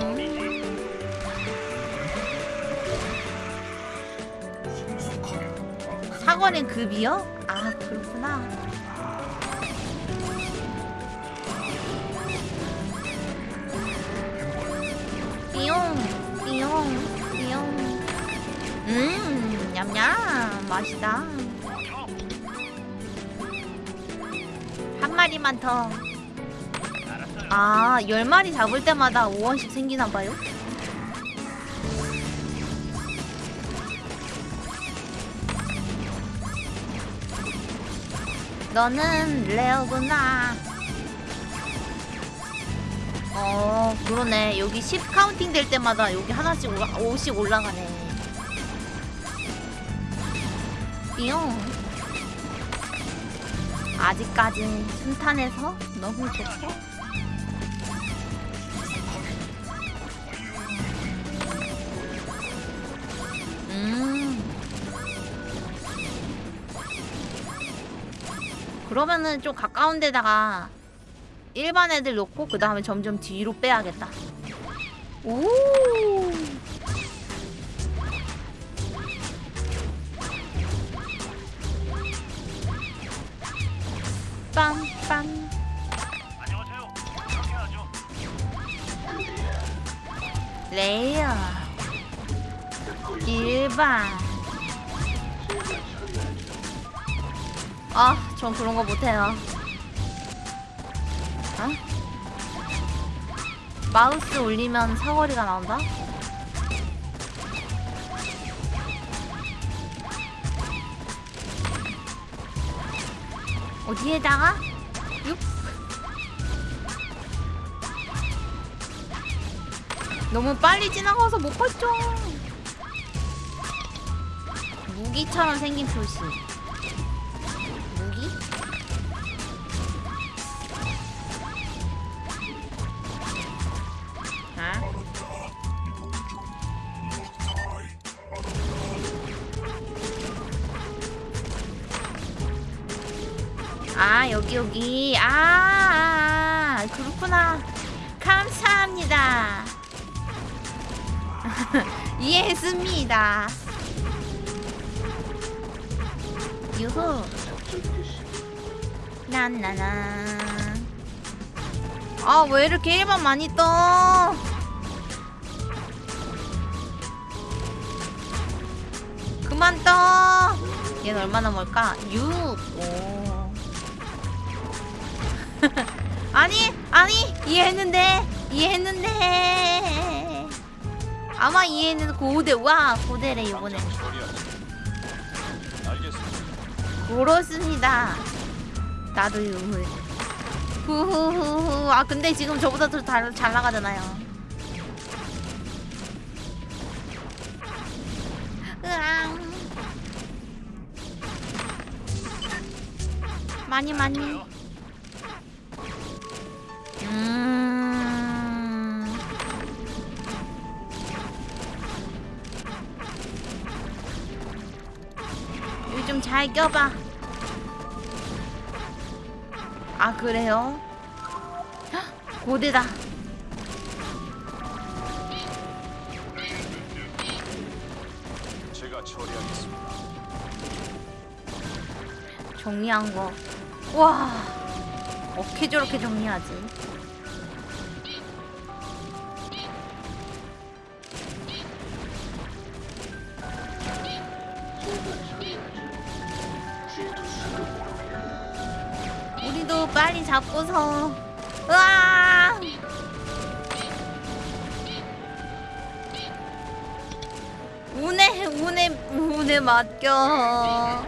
사거리 급이요? 아, 그렇구나. 띠용, 띠용, 띠용. 음, 냠냠. 맛있다. 한 마리만 더. 아, 열 마리 잡을 때마다 5원씩 생기나 봐요? 너는 rare구나. 어, 그러네. 여기 10 counting 될 때마다 여기 하나씩 올라, 5씩 올라가네. 띠용. 아직까지 순탄해서 너무 좋고. 음. 그러면은 좀 가까운 데다가 일반 애들 놓고 그 다음에 점점 뒤로 빼야겠다. 오. 하죠. 레이어. 일반. 아, 전 그런 거 못해요. 어? 마우스 올리면 사거리가 나온다? 어디에다가? 육? 너무 빨리 지나가서 못 봤죠. 무기처럼 생긴 표시. 이해했습니다. 유후. 난나나 아 왜 이렇게 일반 많이 떠? 그만 떠. 얘는 얼마나 멀까? 6 오. 아니 아니 이해했는데 이해했는데 아마 이해했는데 고대 와 고대래 이번에. 그렇습니다. 나도 유물. 후후후후. 아 근데 지금 저보다 더잘 나가잖아요. 으앙. 많이 많이 잘 껴봐 아 그래요? 헉, 고대다 제가 처리하겠습니다. 정리한 거. 와, 어떻게 저렇게 정리하지? 맡겨.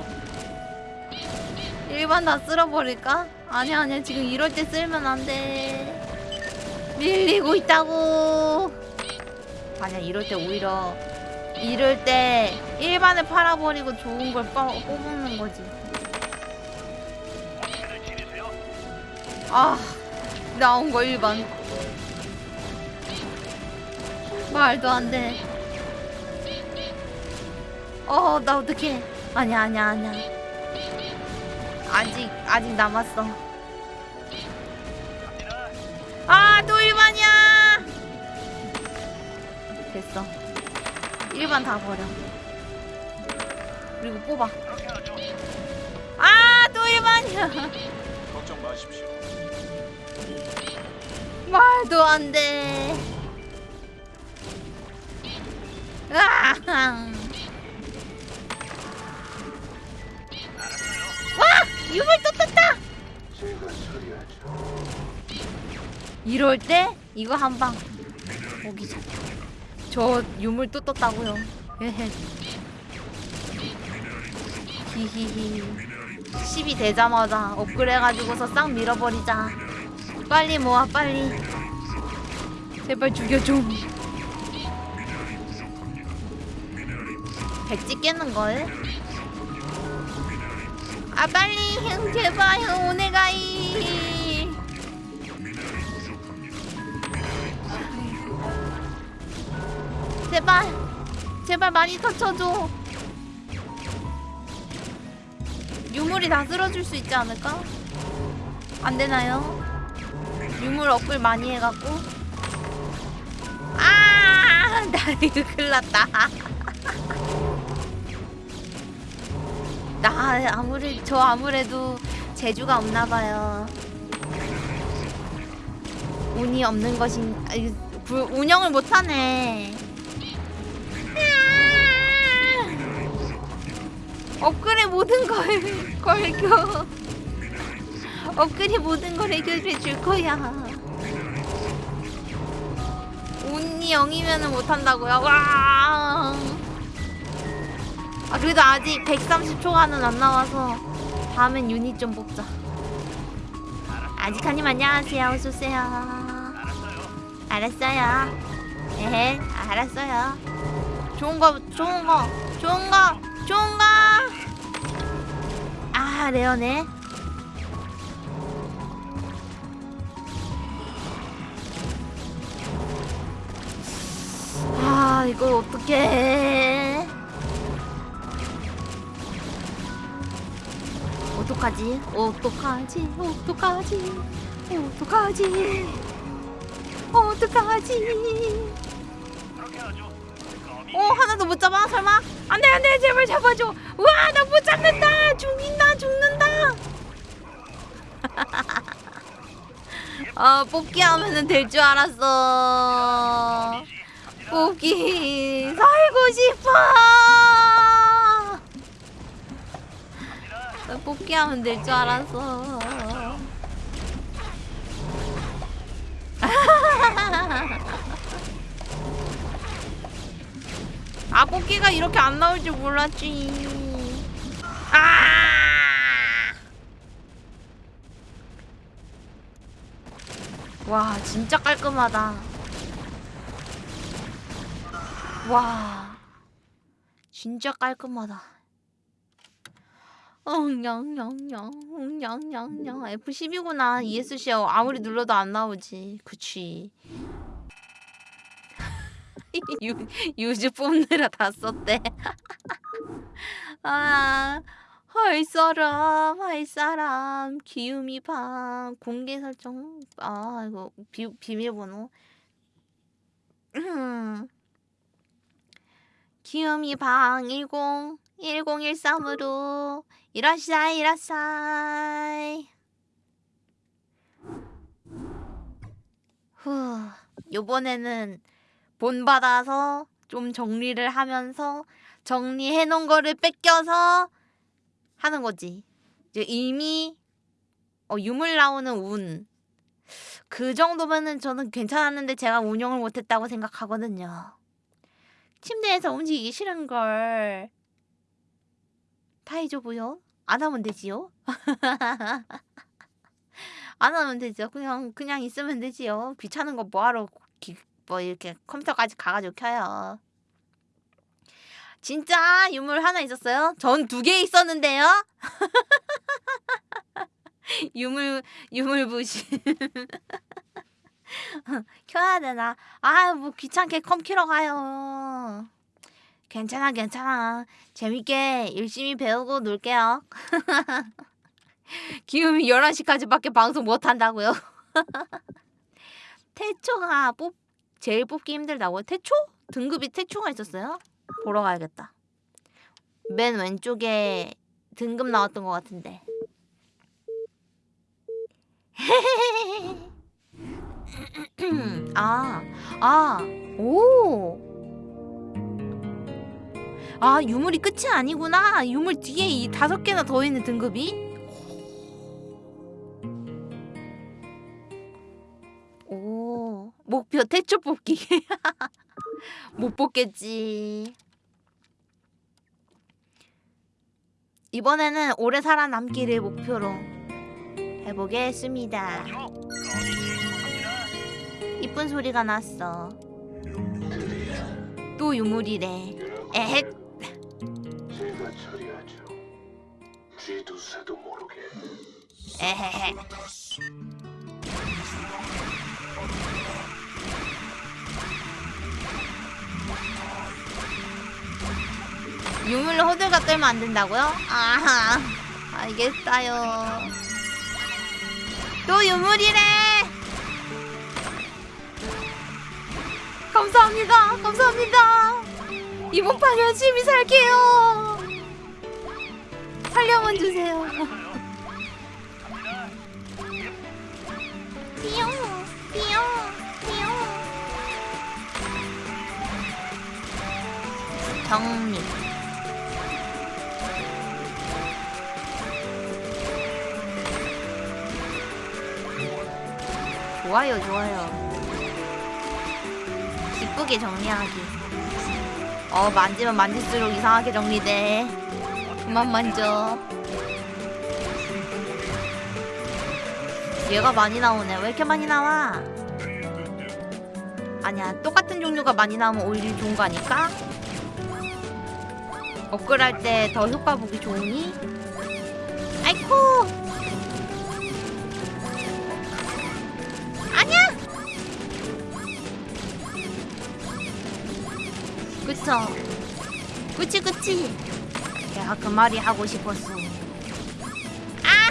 일반 다 쓸어버릴까? 아니야 아니야 지금 이럴 때 쓸면 안돼. 밀리고 있다고. 아니야 이럴 때 오히려 이럴 때 일반을 팔아버리고 좋은 걸 뽑- 뽑는 거지. 아 나온 거 일반. 말도 안돼 어 나 어떡해 아니야 아니야 아니야 아직 아직 남았어. 아, 또 일반이야. 됐어. 일반 다 버려. 그리고 뽑아. 아, 또 일반이야. 걱정 마십시오. 말도 안 돼. 으아! 유물 또 떴다. 이럴 때 이거 한방. 오기죠 저 유물 또 떴다고요. 에헤. 히히히. 10이 되자마자 업그레해가지고서 싹 밀어버리자. 빨리 모아 빨리. 제발 죽여줘. 백지 깨는 걸 아 빨리 형 제발 형 오네가이 제발 제발 많이 터쳐줘 유물이 다 쓸어줄 수 있지 않을까? 안 되나요? 유물 업글 많이 해갖고 아, 나 이거 큰일 났다. 나 아무리 저 아무래도 재주가 없나 봐요. 운이 없는 것인 구- 운영을 못 하네. 업글의 모든 걸 걸겨. 업글이 모든 걸 해결해 줄 거야. 운이 0이면은 못한다고요? 와. 아 그래도 아직 130초간은 안 나와서 다음엔 유닛 좀 뽑자. 아직하님 안녕하세요. 어서 오세요. 알았어요. 에헤, 알았어요. 좋은 거, 좋은 거, 좋은 거, 좋은 거. 아 레어네. 아 이걸 어떡해 어떡하지? 어떡하지? 어떡하지? 어떡하지? 어떡하지? 어 하나도 못 잡아? 설마? 안돼 안돼! 제발 잡아줘! 우와 나 못 잡는다! 죽인다 죽는다! 아 뽑기 하면은 될 줄 알았어. 뽑기 살고 싶어! 나 뽑기 하면 될 줄 알았어. 아 뽑기가 이렇게 안 나올 줄 몰랐지. 아! 와 진짜 깔끔하다. 와 진짜 깔끔하다 엉냥냥냥 엉냥냥냥 F12구나 ESC 아무리 눌러도 안 나오지. 그치. 유, 유즈 뽑느라 다 썼대. 아, 할 사람, 할 사람, 기우미 방, 공개 설정, 아, 이거 비, 비밀번호. 음. 기우미 방 10, 1013으로 이라샤이, 이라샤이. 후, 요번에는 본받아서 좀 정리를 하면서 정리해 놓은 거를 뺏겨서 하는 거지. 이제 이미 어, 유물 나오는 운. 그 정도면은 저는 괜찮았는데 제가 운영을 못했다고 생각하거든요. 침대에서 움직이기 싫은 걸. 타이조부요? 안 하면 되지요? 안 하면 되죠. 그냥 그냥 있으면 되지요. 귀찮은 거 뭐하러 기, 뭐 이렇게 컴퓨터까지 가가지고 켜요. 진짜 유물 하나 있었어요? 전 두 개 있었는데요. 유물 유물 부심. 켜야 되나? 아 뭐 귀찮게 컴 키러 가요. 괜찮아 괜찮아. 재밌게 열심히 배우고 놀게요. 기음이 11시까지밖에 방송 못 한다고요. 태초가 뽑 제일 뽑기 힘들다고요? 태초? 등급이 태초가 있었어요? 보러 가야겠다. 맨 왼쪽에 등급 나왔던 것 같은데. 아, 아, 오. 아 유물이 끝이 아니구나. 유물 뒤에 이 다섯 개나 더 있는 등급이? 오 목표 태초 뽑기. 못 뽑겠지. 이번에는 오래 살아남기를 목표로 해보겠습니다. 이쁜 소리가 났어. 또 유물이래. 에헥 제가 처리하죠. 쥐두새도 모르게. 에헤헤. 유물로 호들갑 떨면 안 된다고요? 아하, 알겠어요. 또 유물이래. 감사합니다. 감사합니다. 이번 판 열심히 살게요. 살려만 주세요. 삐용 삐용 삐용 정리 좋아요 좋아요 기쁘게 정리하기 어 만지면 만질수록 이상하게 정리돼 그만 만져 얘가 많이 나오네. 왜 이렇게 많이 나와? 아니야, 똑같은 종류가 많이 나오면 오히려 좋은 거 아닐까? 업글할 때 더 효과 보기 좋으니? 아이쿠! 그쵸? 그치, 그치? 내가 그 말이 하고 싶었어. 아!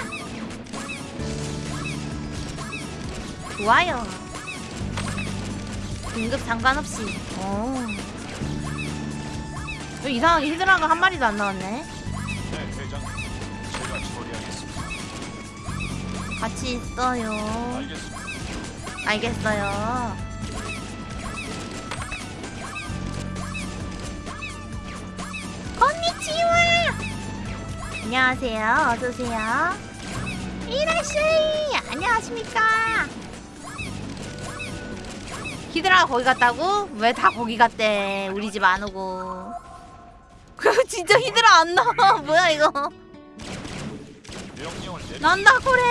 좋아요. 등급 상관없이. 오. 왜 이상하게 히드라가 한 마리도 안 나왔네. 네, 대장. 제가 처리하겠습니다. 같이 있어요. 알겠습니다. 알겠어요. 안녕하세요. 어서 오세요. 이라씨. 안녕하십니까? 히드라가 거기 갔다고? 왜 다 거기 갔대? 우리 집 안 오고. 그 진짜 히드라 안 나와. 뭐야 이거? 난다 그래.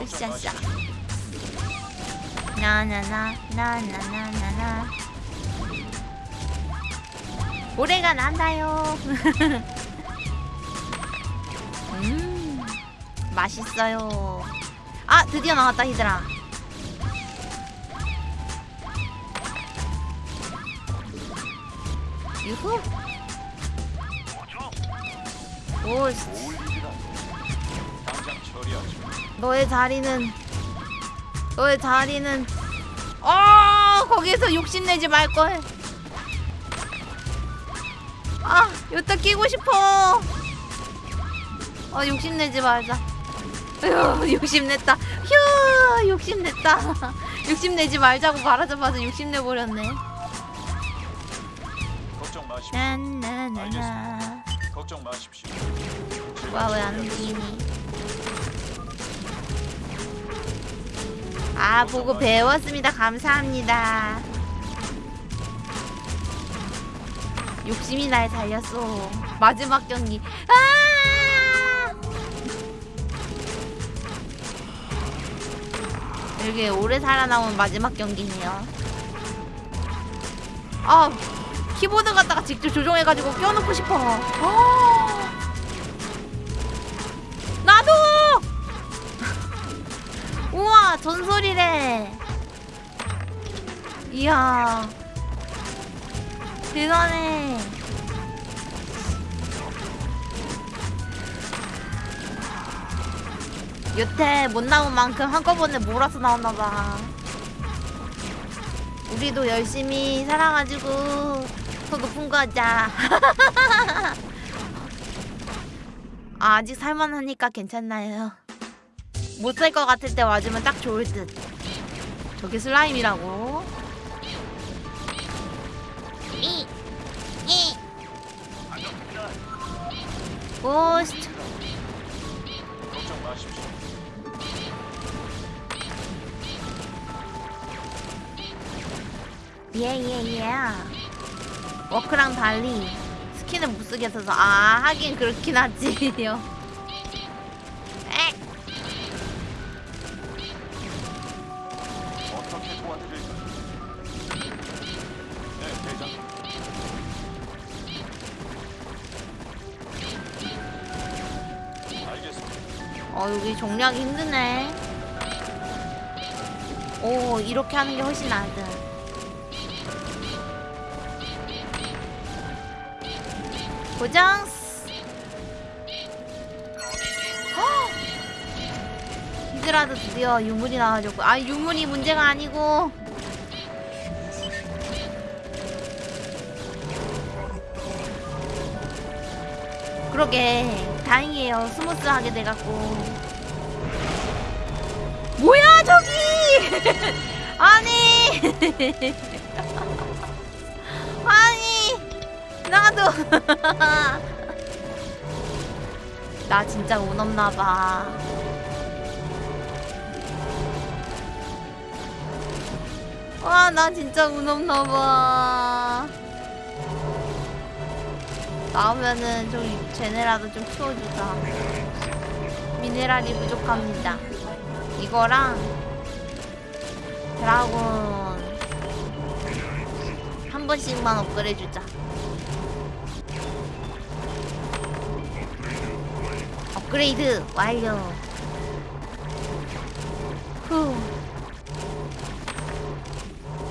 으쌰싸. 나나나 나나나나나. 고래가 난다요. 음, 맛있어요. 아, 드디어 나왔다 히드라. 유후. 오. 너의 자리는 너의 자리는 어 거기에서 욕심내지 말걸 아 여기다 끼고 싶어. 아 욕심내지 말자. 휴 욕심냈다. 휴 욕심냈다. 욕심내지 말자고 말하자마자 욕심내버렸네. 걱정 마십시오. 나나나나. 걱정 마십시오. 와왜 안 움직이니 아 보고 배웠습니다. 감사합니다 욕심이 날 살렸어. 마지막 경기. 아! 이게 오래 살아남은 마지막 경기네요. 아 키보드 갖다가 직접 조종해가지고 껴놓고 싶어. 아. 나도! 우와 전설이래. 이야 대단해 여태 못 나온 만큼 한꺼번에 몰아서 나왔나봐 우리도 열심히 살아가지고 더 높은 거 하자 아, 아직 살만하니까 괜찮나요? 못 살 것 같을 때 맞으면 딱 좋을 듯. 저게 슬라임이라고? 고스트. 예예예 워크랑 달리 skin을 못 쓰겠어서 아 하긴 그렇긴 하지요 에 어떻게 도와드릴까요? 어 여기 정리하기 힘드네. 오 이렇게 하는 게 훨씬 나아든 고정. 히드라도 드디어 유물이 나와줬고. 아 유물이 문제가 아니고. 그러게 다행이에요. smooth하게 돼갖고. 뭐야 저기! 아니! 아니! 나도! 나 진짜 운 없나봐. 와나 진짜 운 없나봐 나오면은 좀 쟤네라도 좀 키워주자. 미네랄이 부족합니다. 이거랑 드라곤 한 번씩만 업그레이드 주자. 업그레이드 완료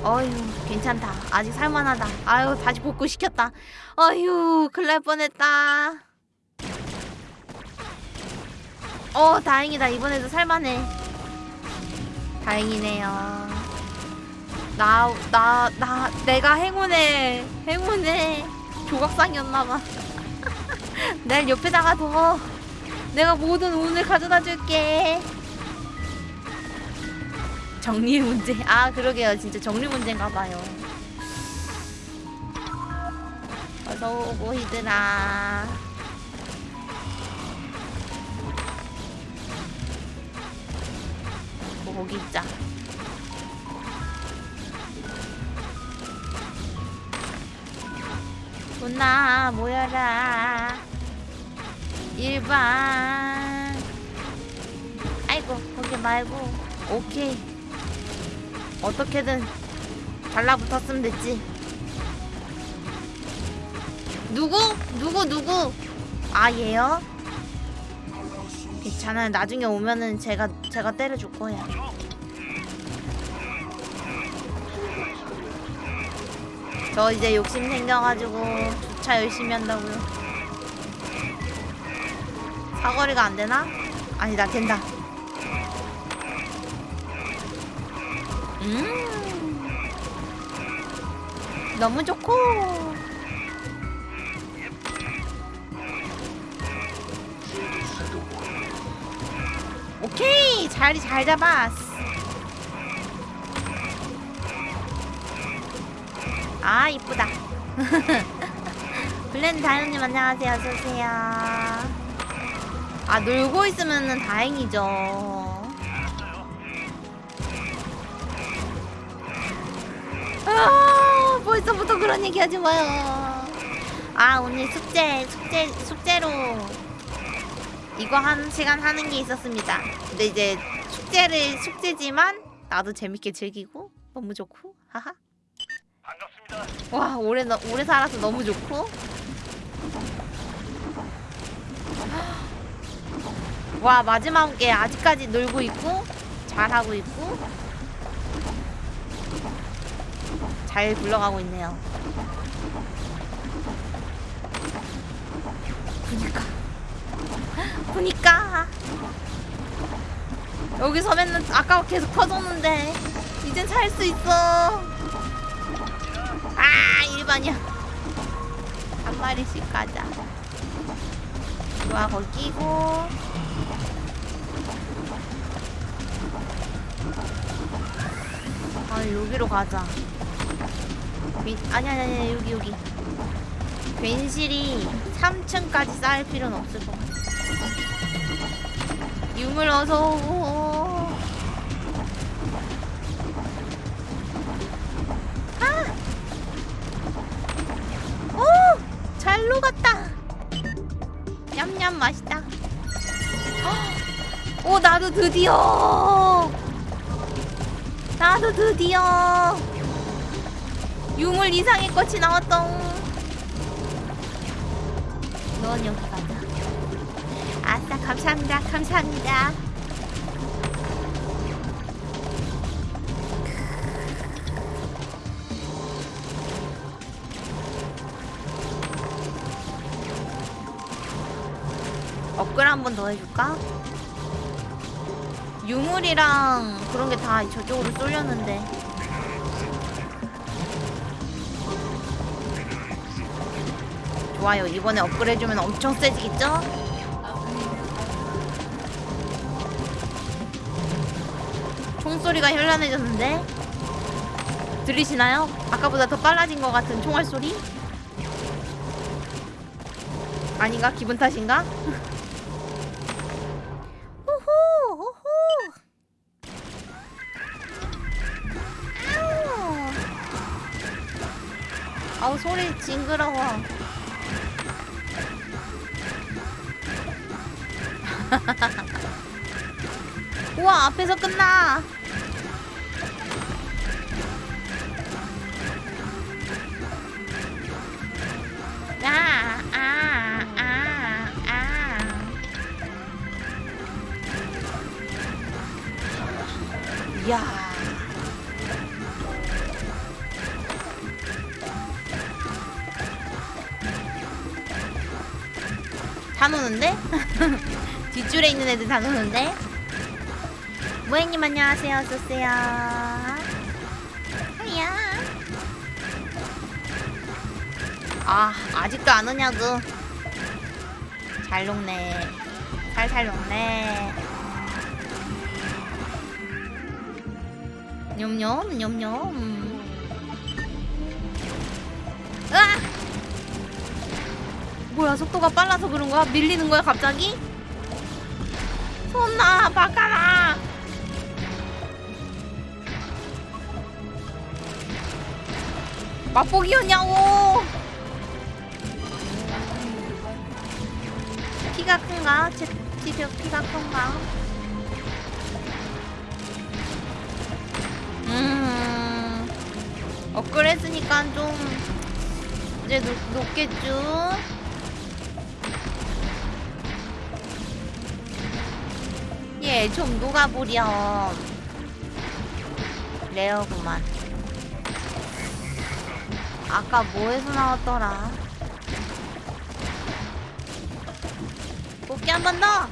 어휴 괜찮다. 아직 살만하다. 아유 다시 복구시켰다. 어휴 큰일 날 뻔했다. 어 다행이다. 이번에도 살만해. 다행이네요. 나 나 나 내가 행운의 행운의 조각상이었나봐. 날 옆에다가 둬. 내가 모든 운을 가져다 줄게 정리 문제. 아 그러게요. 진짜 정리 문제인가봐요. 어서 오고 히드라 뭐 거기 있자. 누나 모여라. 일반. 아이고 거기 말고. 오케이 어떻게든 달라붙었으면 됐지 누구? 누구 누구? 아 얘요? 괜찮아요 나중에 오면은 제가 제가 때려줄 거예요 저 이제 욕심 생겨가지고 주차 열심히 한다고요 사거리가 안 되나? 아니다 된다 음. 너무 좋고. 오케이. 자리 잘 잡았어. 아 이쁘다. 블렌드 다현님 안녕하세요. 어서오세요. 아 놀고 있으면 다행이죠 아 벌써부터 그런 얘기 하지 마요. 아 오늘 숙제 숙제 숙제로 이거 한 시간 하는 게 있었습니다. 근데 이제 숙제를 숙제지만 나도 재밌게 즐기고 너무 좋고 하하. 반갑습니다. 와 오래 너- 오래 살아서 너무 좋고. 와 마지막에 아직까지 놀고 있고 잘하고 있고 잘 굴러가고 있네요. 그니까. 그니까. 여기 서면은 아까 계속 터졌는데 이젠 살 수 있어. 아 일반이야. 한 마리씩 가자. 좋아 거기 끼고. 아 여기로 가자 괜- 아니 아니 아니 여기 여기 괜시리 3층까지 쌓을 필요는 없을 것 같아 유물 어서 오고. 아! 오! 잘 녹았다. 냠냠 맛있다. 헉! 오 나도 드디어. 나도 드디어. 유물 이상의 꽃이 나왔다. 넌 여기 가자. 아싸 감사합니다 감사합니다 업글 한 번 더 해줄까? 유물이랑 그런 게 다 저쪽으로 쏠렸는데 좋아요 이번에 해주면 엄청 세지겠죠? 총소리가 현란해졌는데 들리시나요? 아까보다 더 빨라진 것 같은 총알 소리? 아닌가? 기분 탓인가? 호호 호호 아우 소리 징그러워 우와 앞에서 끝나 노는데? 모행님 안녕하세요. 어서오세요. 하야. 아, 아직도 안 오냐고. 잘 녹네. 살살 녹네. 뇸뇸, 뇸뇸. 으아! 뭐야, 속도가 빨라서 그런 거야? 밀리는 거야, 갑자기? 손나, 바카라! 맛보기였냐고! 키가 큰가? 제 티저 키가 큰가? 음, 업그레이드니까 좀 이제 높, 높겠죠? 예, 좀 녹아보렴. 레어구만. 아까 뭐에서 나왔더라? 뽑기 한 번 더!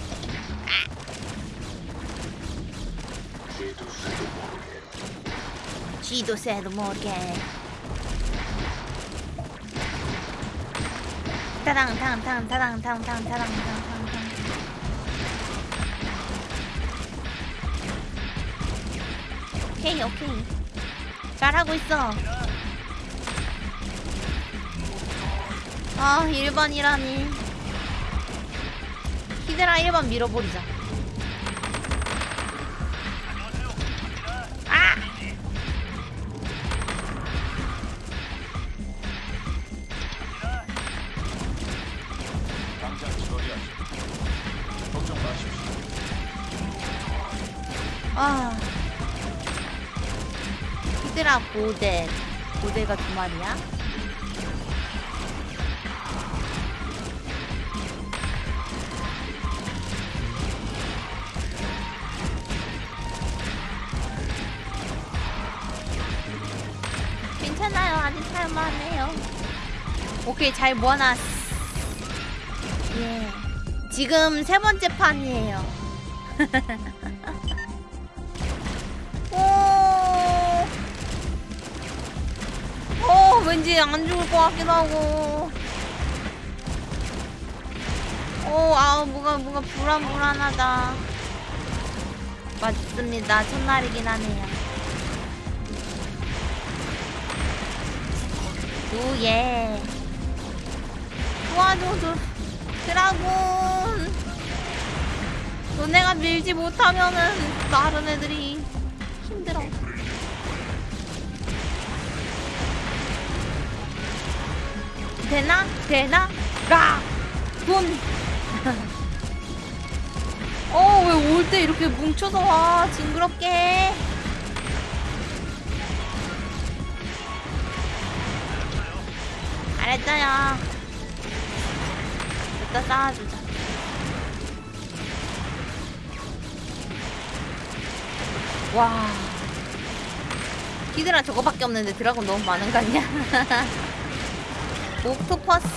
쥐도 새도 모르게. 타당, 탕, 탕, 타당, 탕, 탕, 타당, 탕, 탕, 오케이, 오케이. 잘하고 있어. 아, 1번이라니. 히드라 1번 밀어버리자. 고대. 고대가 두 마리야? 괜찮아요. 아직 살만해요. 오케이, 잘 모아놨어. 예. 지금 세 번째 판이에요. 왠지 안 죽을 것 같기도 하고. 오, 아, 뭐가, 뭐가 불안불안하다. 맞습니다. 첫날이긴 하네요. 오예. 도와줘, 도, 드라군. 너네가 밀지 못하면은 다른 애들이 되나? 되나? 라! 돈! 어, 왜 올 때 이렇게 뭉쳐서 와? 징그럽게. 알았어요. 이따 쌓아주자. 와. 히드라 저거밖에 없는데 드라곤 너무 많은 거 아니야? 옥토퍼스.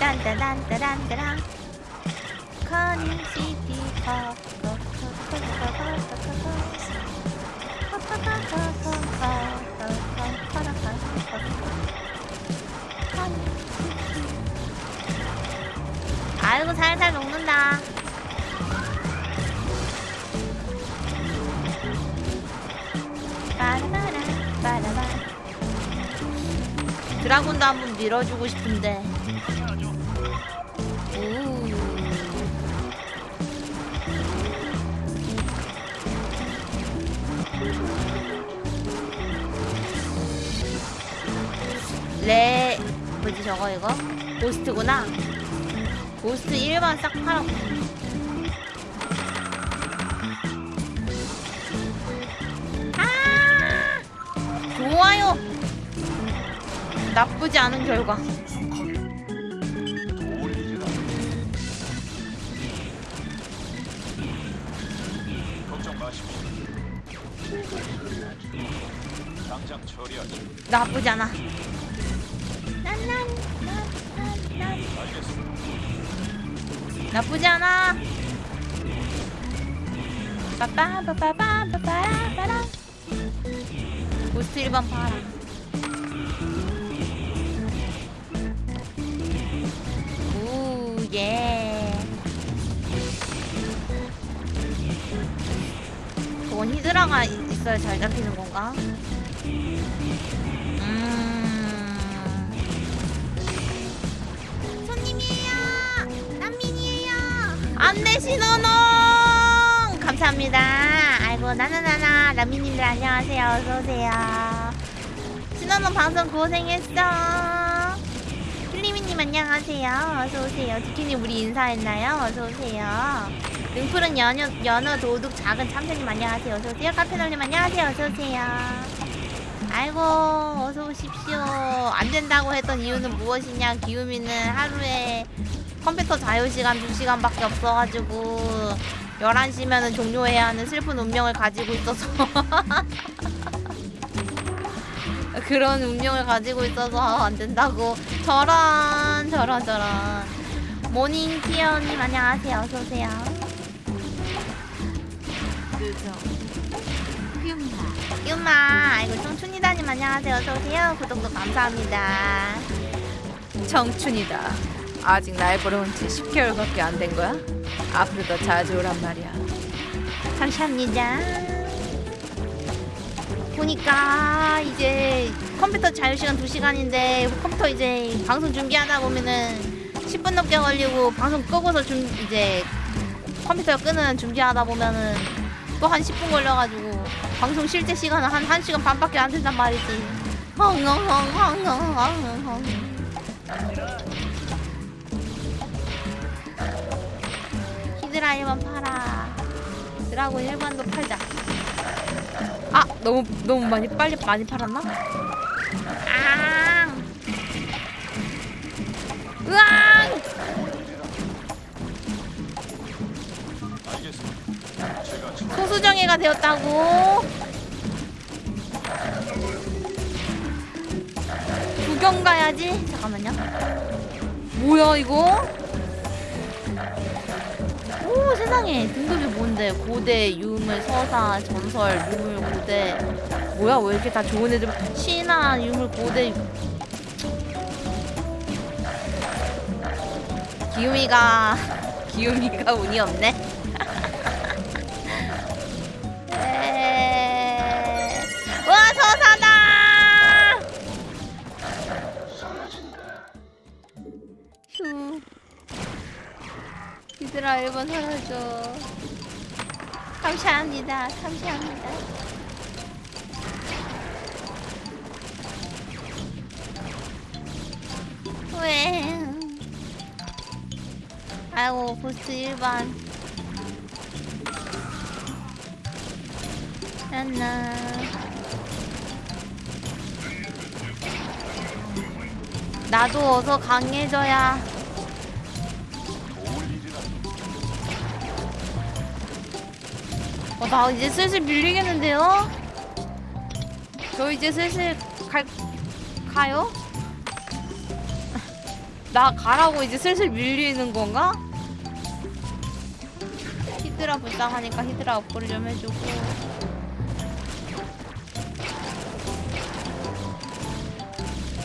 딴따란따란따란. 커닝시티 아이고 살살 녹는다. 드라곤도 한 번 밀어주고 싶은데. 오. 레 뭐지 저거 이거? 고스트구나. 고스트 1번 싹 팔아. 아! 나쁘지 않은 결과. 나쁘지 않아. 나쁘지 않아. 빠빠빠빠빠빠빠라 고스트 1번 봐라. 저건 히드라가 있- 있어야 잘 잡히는 건가? 음. 손님이에요. 난민이에요. 안내 신호농 감사합니다. 아이고 나나나나 난민님들 안녕하세요. 어서 오세요. 신호농 방송 고생했어. 필리미님 안녕하세요. 어서 오세요. 디키님 우리 인사했나요? 어서 오세요. 능풀은 연어, 연어 도둑 작은 참새님 안녕하세요. 어서 오세요. 카페널님 안녕하세요. 어서 오세요. 아이고 어서 오십시오. 안 된다고 했던 이유는 무엇이냐? 기우미는 하루에 컴퓨터 자유 시간 2시간밖에 없어가지고 11시면은 종료해야 하는 슬픈 운명을 가지고 있어서 그런 운명을 가지고 있어서 안 된다고 저런 저런 저런 모닝 티어님 안녕하세요 어서 오세요. 퓨마 유마 아이고 청춘이다님 안녕하세요 어서 오세요 구독도 감사합니다. 청춘이다. 아직 날 보러온 지 10개월밖에 안 된 거야? 앞으로 더 자주 오란 말이야. 감사합니다. 보니까 이제 컴퓨터 자유시간 2시간인데 컴퓨터 이제 방송 준비하다 보면은 10분 넘게 걸리고 방송 끄고서 준 이제 컴퓨터 끄는 준비하다 보면은 또한 10분 걸려가지고 방송 실제 시간은 한 1시간 반밖에 안 된단 말이지. 헝헝헝헝헝헝헝. 히드라 1번 팔아. 드라곤 1번도 팔자. 아 너무 너무 많이 빨리 많이 팔았나? 아. 으앙! 수정예가 되었다고. 구경 가야지. 잠깐만요. 뭐야 이거? 오 세상에 등급이 뭔데? 고대, 유물, 서사, 전설, 유물, 고대. 뭐야 왜 이렇게 다 좋은 애들? 신화, 유물, 고대. 기우미가 기우미가 운이 없네. 에... 와 서사다! 휴. 휴 얘들아 1번 살려줘. 감사합니다. 감사합니다. 왜? 아이고 보스 1번 안나 나도 어서 강해져야 어, 나 이제 슬슬 밀리겠는데요? 저 이제 슬슬 갈, 가요? 나 가라고 이제 슬슬 밀리는 건가? 히드라 불쌍하니까 히드라 업그레이드 좀 해주고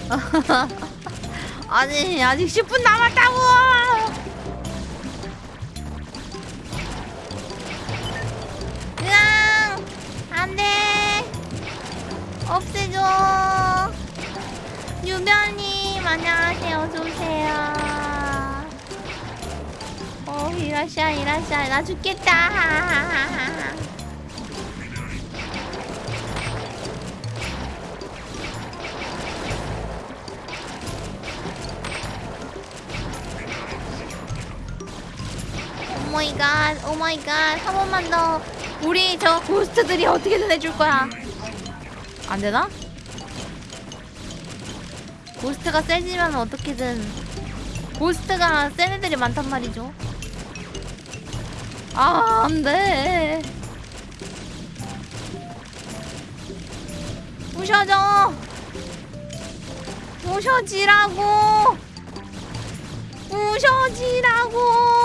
아니 아직 10분 남았다고! ghost들이 어떻게든 해줄 거야. 안 되나? ghost가 세지면 어떻게든 ghost가 센 애들이 많단 말이죠. 아, 안 돼. 부셔져. 부셔지라고. 부셔지라고.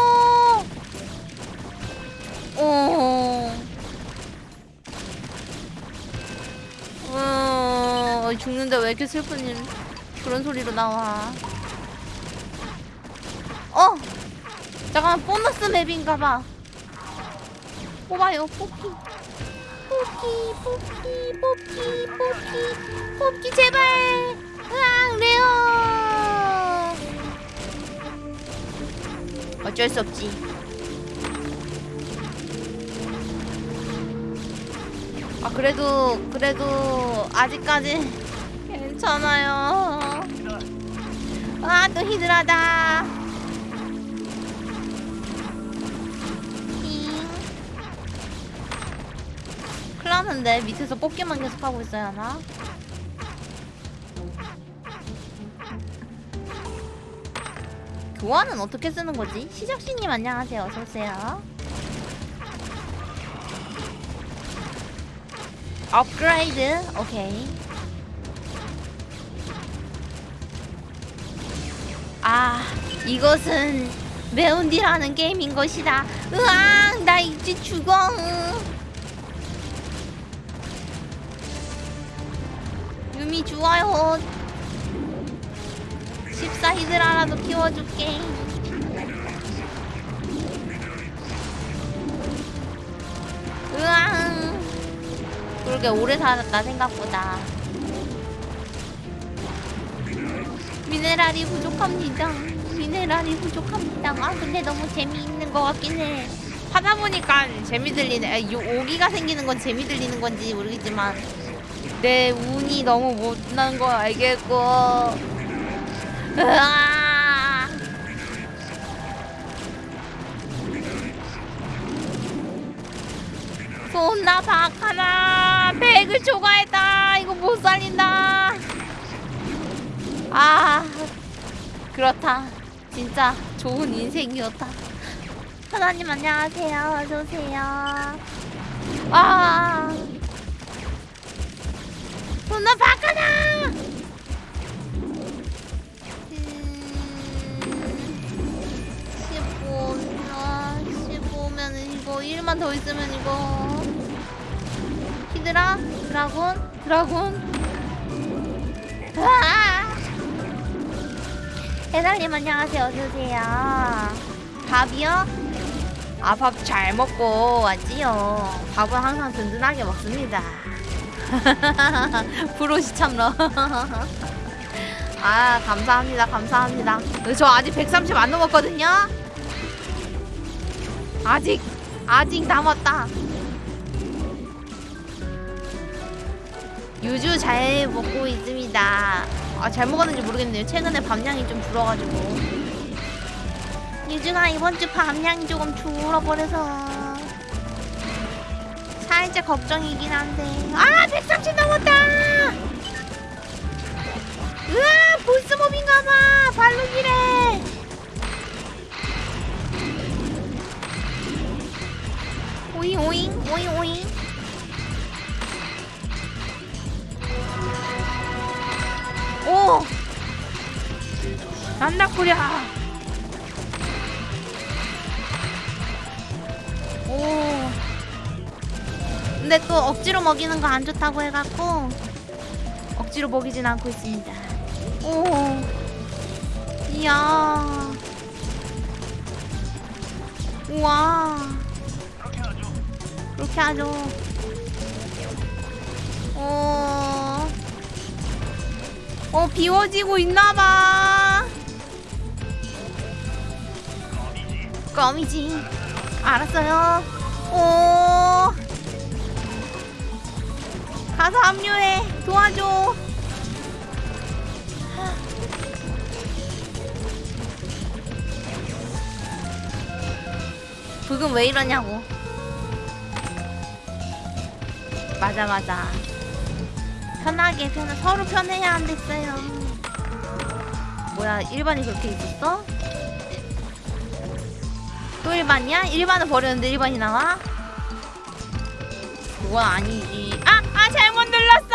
죽는데 왜 이렇게 슬픈 일, 그런 소리로 나와. 어! 잠깐만, 보너스 맵인가봐. 뽑아요, 뽑기. 뽑기, 뽑기, 뽑기, 뽑기, 뽑기, 제발! 으앙, 레어! 어쩔 수 없지. 아 그래도 그래도 아직까지 괜찮아요. 아또 히드라다. 났는데 밑에서 뽑기만 계속 하고 있어야 하나? 교환은 어떻게 쓰는 거지? 시작씨님 안녕하세요. 어서 오세요. 업그레이드 오케이 이것은 매운디라는 게임인 것이다. 으앙 나 이제 죽어. 유미 좋아요 14 히드라라도 키워줄게. 으앙. 그러게 오래 살았다 생각보다. 미네랄이 부족합니다 미네랄이 부족합니다. 아 근데 너무 재미있는 것 같긴 해. 하다 보니까 재미 들리네. 아, 요, 오기가 생기는 건 재미 들리는 건지 모르겠지만 내 운이 너무 못난 거 알겠고. 으아. 손나 박 하나 백을 초과했다. 이거 못 살린다. 아 그렇다 진짜 좋은 인생이었다. 하나님 안녕하세요. 어서오세요. 음, 15면 15면은 이거 1만 더 있으면 이거. 히드라 드라곤 드라곤. 아 해달님 안녕하세요. 어서오세요. 밥이요? 아 밥 잘 먹고 왔지요. 밥은 항상 든든하게 먹습니다. 브로시 참러. 아 감사합니다. 감사합니다. 저 아직 130 안 넘었거든요? 아직 아직 남았다. 유주 잘 먹고 있습니다. 아, 잘 먹었는지 모르겠네요. 최근에 밤량이 좀 줄어가지고. 유주가 이번 주 밤량이 조금 줄어버려서 살짝 걱정이긴 한데. 아, 130 넘었다! 으아, 보스몹인가봐! 발로기래! 오잉, 오잉, 오잉, 오잉. 오! 난다 꾸랴! 오. 근데 또 억지로 먹이는 거 안 좋다고 해갖고 억지로 먹이진 않고 있습니다. 오. 이야. 우와. 그렇게 하죠. 어. 어, 비워지고 있나봐. 껌이지. 알았어요. 오. 가서 합류해. 도와줘. 북은 왜 이러냐고. 맞아 맞아. 편하게 편 서로 편해야 안 됐어요. 뭐야 일반이 그렇게 있었어? 또 일반이야? 일반을 버렸는데 일반이 나와? 그건 아니지. 아! 아 잘못 눌렀어!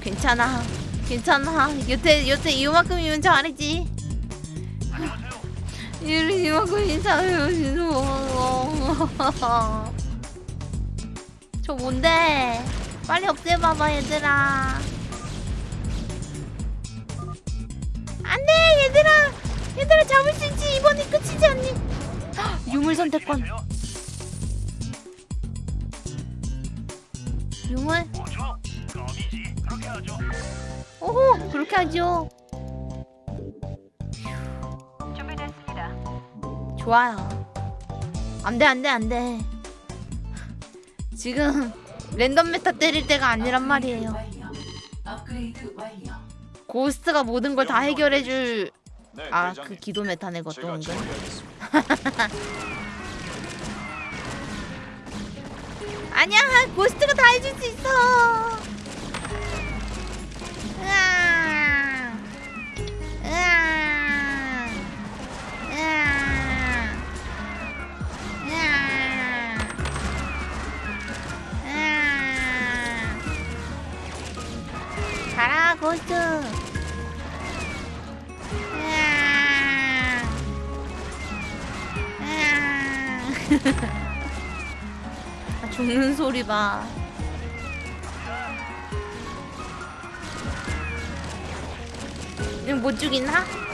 괜찮아. 괜찮아. 여태 여태 이만큼이면 잘했지. 이- 이만큼 잘해요. 저 뭔데? 빨리 없애봐봐 얘들아. 안돼 얘들아. 얘들아 잡을 수 있지 이번이 끝이지 않니? 헉, 유물 선택권. 유물? 오호 그렇게 하죠. 좋아요. 안돼 안돼 안돼. 지금 random meta 때릴 때가 아니란 말이에요. ghost가 모든 걸 다 해결해줄 네, 아 그. 기도 meta네 것도. 처리하겠습니다. 아니야 ghost가 다 해줄 수 있어. 가라 고스트. 으아. 으아. 아, 죽는 소리 봐. 이거 못 죽이나?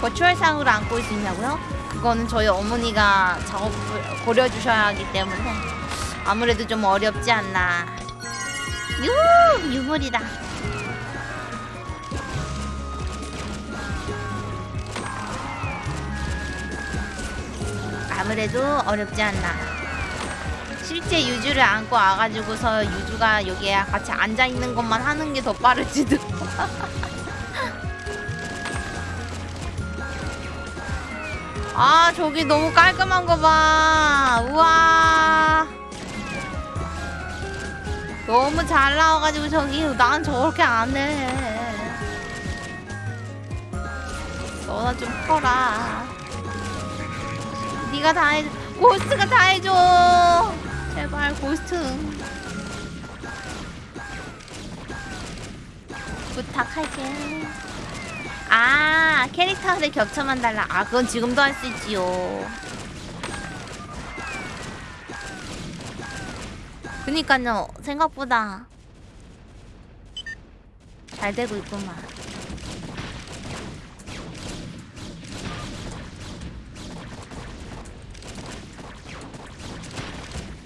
버추얼상으로 안고 있냐고요? 그거는 저희 어머니가 작업을 고려주셔야 하기 때문에 아무래도 좀 어렵지 않나. 유 유물이다. 아무래도 어렵지 않나. 실제 유주를 안고 와가지고서 유주가 여기에 같이 앉아 있는 것만 하는 게 더 빠를지도. 아 저기 너무 깔끔한 거 봐. 우와. 너무 잘 나와가지고 저기 난 저렇게 안 해. 너나 좀 커라. 네가 다 해. 고스트가 다 해줘. 제발 고스트. 부탁할게. 아 캐릭터를 겹쳐만 달라. 아 그건 지금도 할 수 있지요. 그니까요 생각보다 잘 되고 있구만.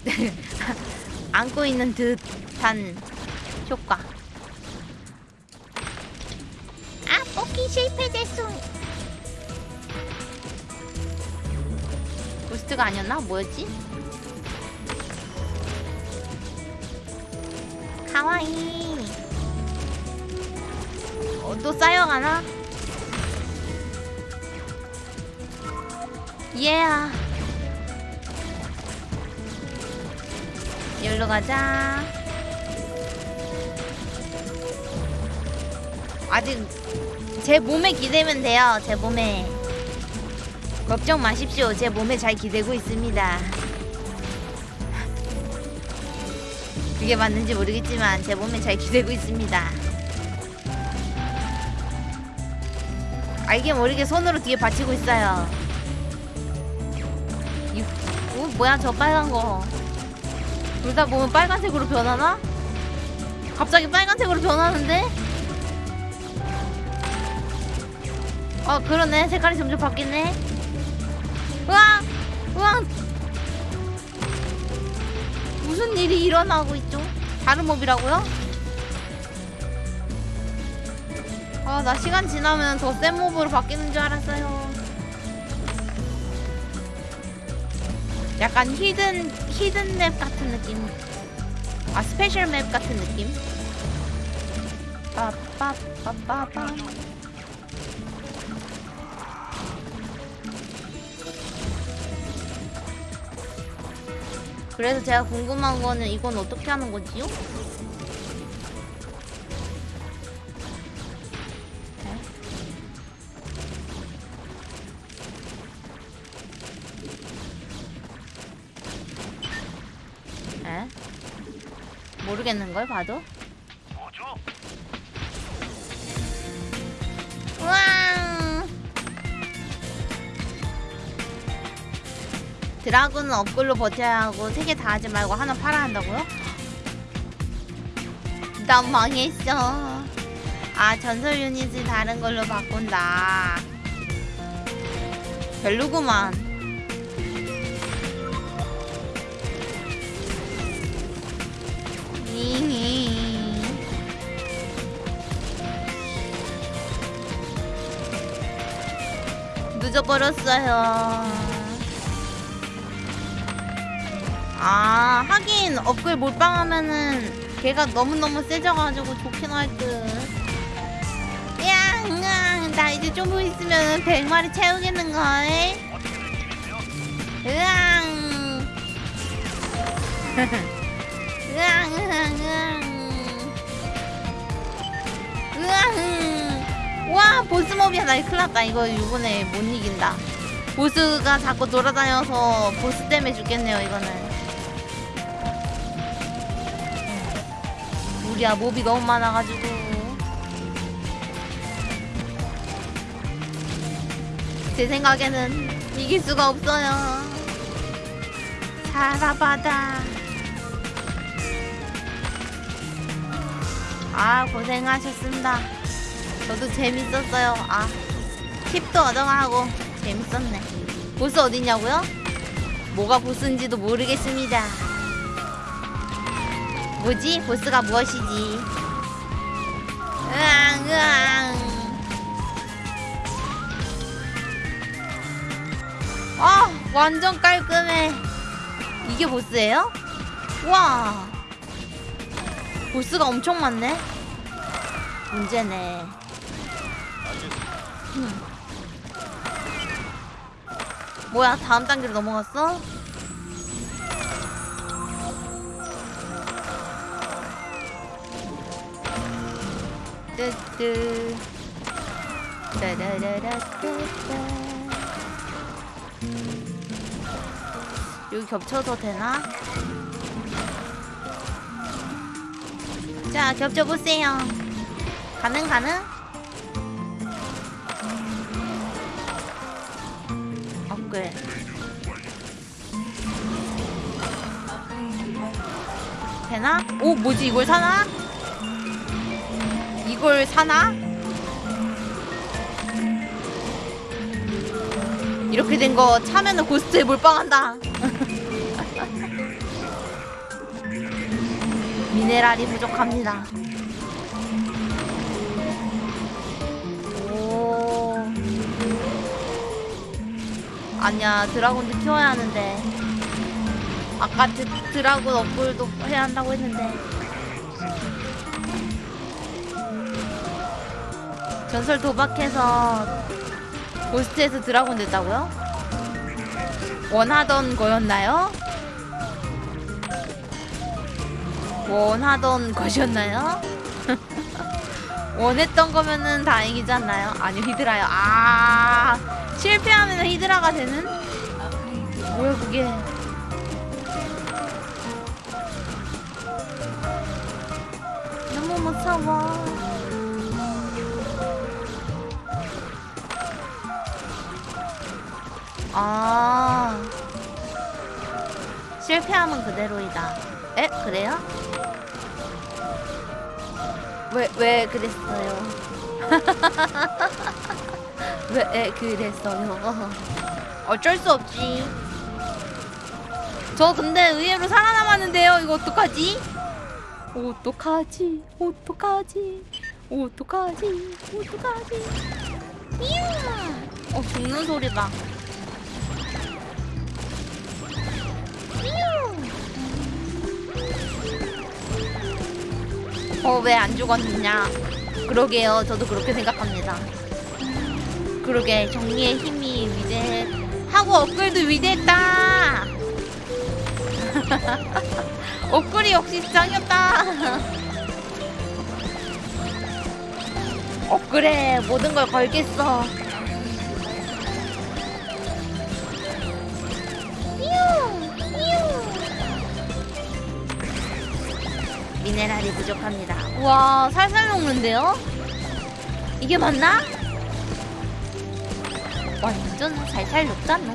안고 있는 듯한 효과. 뽑기 실패됐어. 부스트가 아니었나? 뭐였지? 가와이. 어, 또 쌓여가나? 예야. 여기로 가자. 아직 제 몸에 기대면 돼요. 제 몸에. 걱정 마십시오. 제 몸에 잘 기대고 있습니다. 그게 맞는지 모르겠지만 제 몸에 잘 기대고 있습니다. 알게 모르게 손으로 뒤에 받치고 있어요. 이, 어, 뭐야 저 빨간 거. 둘 다 보면 빨간색으로 변하나? 갑자기 빨간색으로 변하는데? 어 그러네. 색깔이 점점 바뀌네. 우와 우와 무슨 일이 일어나고 있죠? 다른 몹이라고요? 아 나 시간 지나면 더 센 몹으로 바뀌는 줄 알았어요. 약간 hidden hidden map 같은 느낌? 아 special map 같은 느낌? 빠빠빠빠빠 그래서 제가 궁금한 거는 이건 어떻게 하는? 에? 모르겠는걸 봐도? 드라군은 업글로 버텨야 하고 세 개 다 하지 말고 하나 팔아 한다고요? 난 망했어. 아 전설 유닛을 다른 걸로 바꾼다. 별로구만. 니니. 늦어버렸어요. 아 하긴 업글 몰빵하면은 걔가 너무너무 세져가지고 좋긴 할 듯. 야, 으앙, 나 이제 좀 있으면 100마리 채우겠는걸? 으앙. 으앙, 으앙, 으앙. 으앙. 와, 보스몹이야. 나 큰일 났다. 이거 이번에 못 이긴다. 보스가 자꾸 돌아다녀서 보스 때문에 죽겠네요, 이거는. 우리야, 몹이 너무 많아가지고. 제 생각에는 이길 수가 없어요. 사라바다. 아, 고생하셨습니다. 저도 재밌었어요. 아, 팁도 얻어가고 재밌었네. 보스 어딨냐고요? 뭐가 보스인지도 모르겠습니다. 뭐지? 보스가 무엇이지? 으앙, 으앙. 아, 완전 깔끔해. 이게 보스예요? 와. 보스가 엄청 많네. 문제네. 음. 뭐야, 다음 단계로 넘어갔어? 뜨뜨. 따라라라따따. 여기 겹쳐도 되나? 자, 겹쳐보세요. 가능, 가능? 업글. 되나? 오, 뭐지? 이걸 사나? 이, 그걸 사나? 이렇게 된 거 차면은 고스트에 몰빵한다. 미네랄이 부족합니다. 오. 아니야, 드라곤도 키워야 하는데. 아까 드, 드라곤 업글도 해야 한다고 했는데. 전설 도박해서 고스트에서 드라곤 됐다고요? 원하던 거였나요? 원하던 것이었나요? 원했던 거면은 다행이지 않나요? 아니요 히드라요. 아 실패하면 히드라가 되는? 뭐야 그게? 너무 무서워. 아 실패하면 그대로이다. 에 그래요? 왜 왜 그랬어요? 왜 그랬어요? 어쩔 수 없지. 저 근데 의외로 살아남았는데요. 이거 어떡하지? 어떡하지? 어떡하지? 어떡하지? 어떡하지? 이야! 어 죽는 소리 봐. 어 왜 안 죽었느냐? 그러게요. 저도 그렇게 생각합니다. 그러게 정리의 힘이 위대해. 하고 업글도 위대했다. 업글이 역시 짱이었다. 업글에 모든 걸 걸겠어. 미네랄이 부족합니다. 우와, 살살 녹는데요? 이게 맞나? 완전 살살 녹잖아.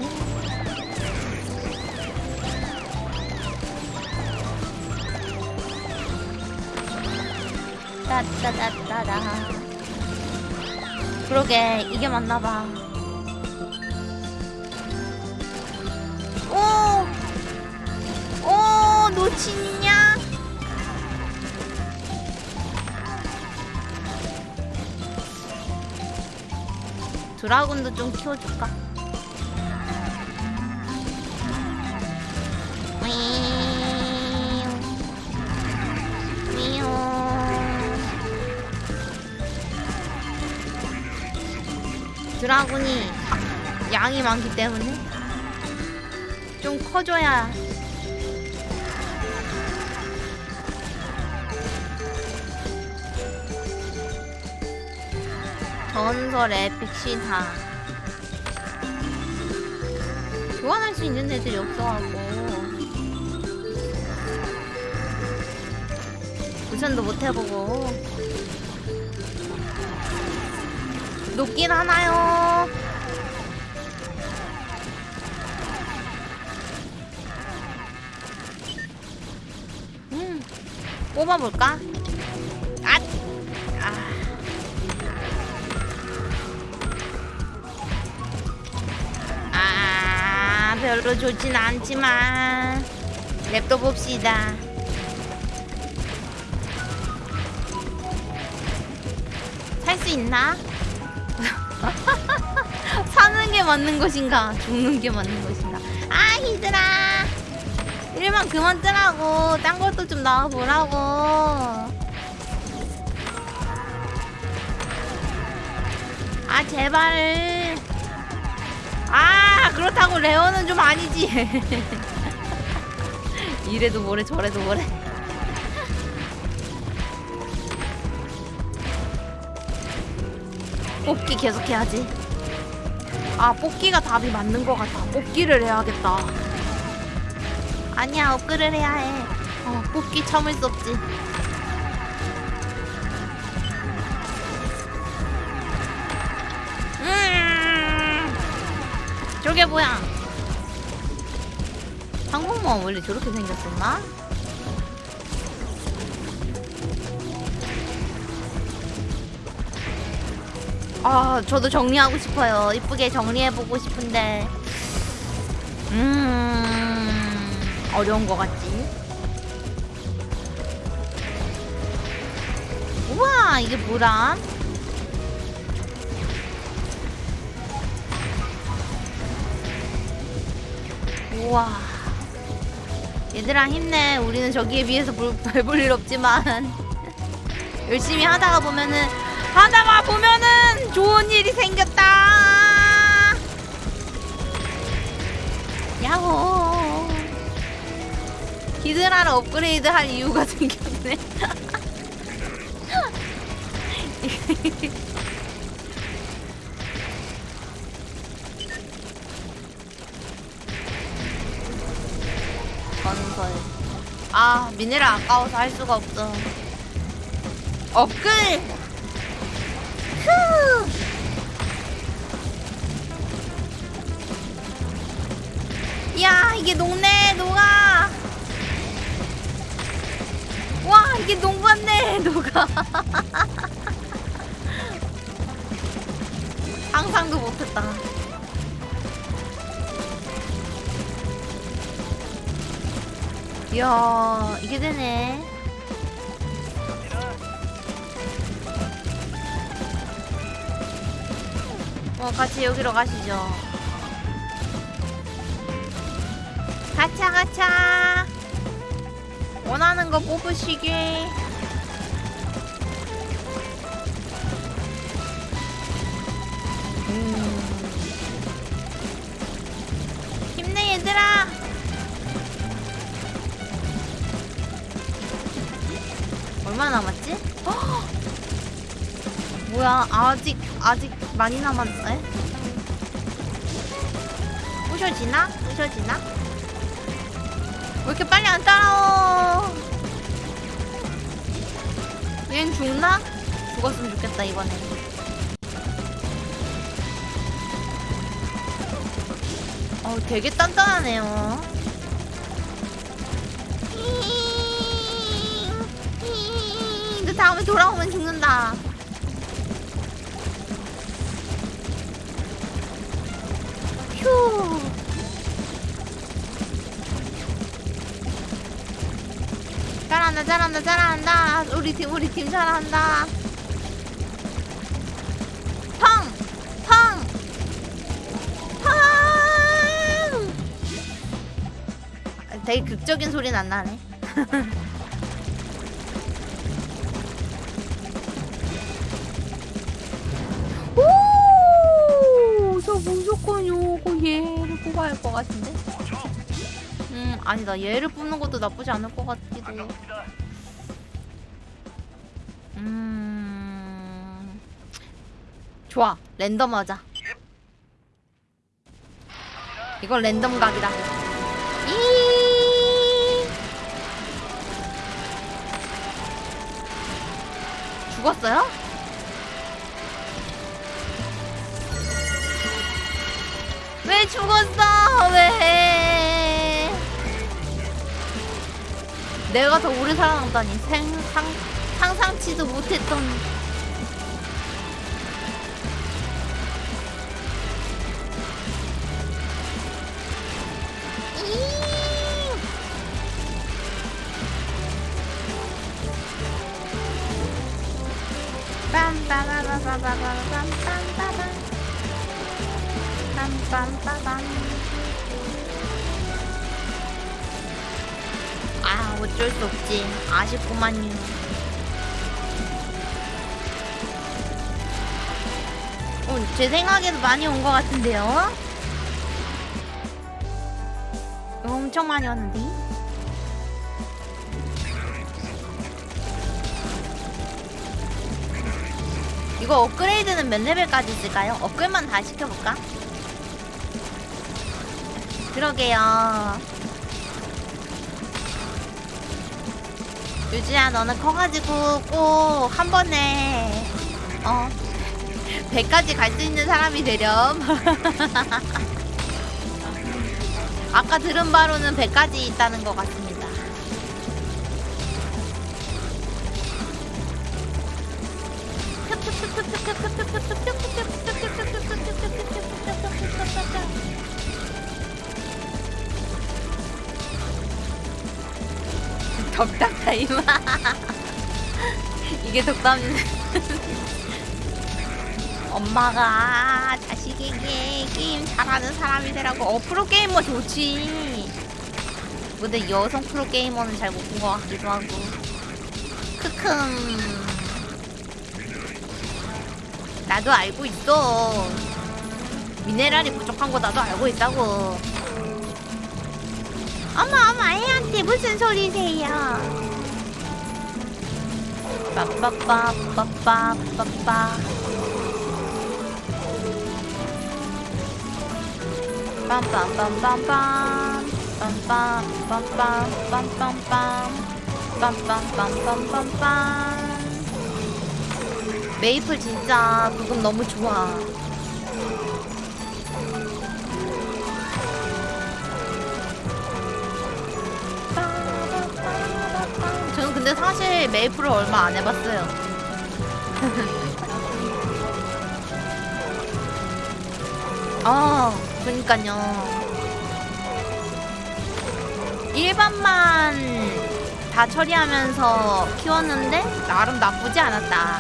따따따따다. 그러게, 이게 맞나봐. 오! 오, 놓치냐? 드라군도 좀 키워줄까? 드라군이 양이 많기 때문에 좀 커줘야 전설 에픽 시타 교환할 수 있는 애들이 없어갖고. 우선도 못 해보고. 녹긴 하나요? 음 뽑아볼까? 별로 좋진 않지만 랩도 봅시다. 살 수 있나? 사는 게 맞는 것인가? 죽는 게 맞는 것인가? 아, 히드라! 일만 그만 뜨라고. 딴 것도 좀 나와보라고. 아, 제발. 아 그렇다고 레어는 좀 아니지. 이래도 뭐래 저래도 뭐래. 뽑기 계속 해야지. 아 뽑기가 답이 맞는 것 같아. 뽑기를 해야겠다. 아니야 업글을 해야 해. 어, 뽑기 참을 수 없지 저게 뭐야? 항공모함 원래 저렇게 생겼었나? 아 저도 정리하고 싶어요 이쁘게 정리해보고 싶은데 음 어려운 것 같지 우와 이게 뭐라 우와. 얘들아 힘내. 우리는 저기에 비해서 별볼 일 없지만. 열심히 하다가 보면은 하다가 보면은 좋은 일이 생겼다. 야호. 히드라를 업그레이드 할 이유가 생겼네 미네랄 아까워서 할 수가 없어 업글 후 야, 이게 녹네, 녹아. 와, 이게 녹았네, 녹아. 상상도 못했다. 이야, 이게 되네. 어, 같이 여기로 가시죠. 가차, 가차. 원하는 거 뽑으시게. 음. 힘내, 얘들아. 얼마 남았지? 헉! 뭐야 아직 아직 많이 남았네 부셔지나? 부셔지나? 왜 이렇게 빨리 안 따라오 얘는 죽나? 죽었으면 좋겠다 이번에 어 되게 단단하네요 다음에 돌아오면 죽는다 휴. 잘한다 잘한다 잘한다 우리 팀 우리 팀 잘한다 펑! 펑! 펑! 되게 극적인 소리는 안 나네 것 같은데? 음, 아니다. 얘를 뽑는 것도 나쁘지 않을 것 같기도. 음. 좋아. 랜덤 하자. 이건 랜덤 각이다. 이 죽었어요? 왜 죽었어? 왜? 내가 더 오래 살아남다니 생, 상, 상상치도 못했던 어쩔 수 없지. 아쉽구만요. 어, 제 생각에도 많이 온 것 같은데요? 엄청 많이 왔는데? 이거 업그레이드는 몇 레벨까지 있을까요? 업글만 다 시켜볼까? 그러게요 유주야 너는 커가지고 꼭 한 번에 어 100까지 갈 수 있는 사람이 되렴. 아까 들은 바로는 100까지 있다는 것 같습니 이게 덕담. 엄마가 자식에게 게임 잘하는 사람이 되라고 어 프로 게이머 좋지. 근데 여성 프로 게이머는 잘 못 본 것 같기도 하고. 크흠. 나도 알고 있어. 미네랄이 부족한 거 나도 알고 있다고. 어머 어머 애한테 무슨 소리세요? 빠빠빠빠빠빠빠 빰빰빰빰빰 빰빰빰빰빰빰빰빰 빰빰빰빰빰빰. 메이플 진짜 부금 너무 좋아 근데 사실 메이플을 얼마 안 해봤어요. 아, 그니까요. 일반만 다 처리하면서 키웠는데 나름 나쁘지 않았다.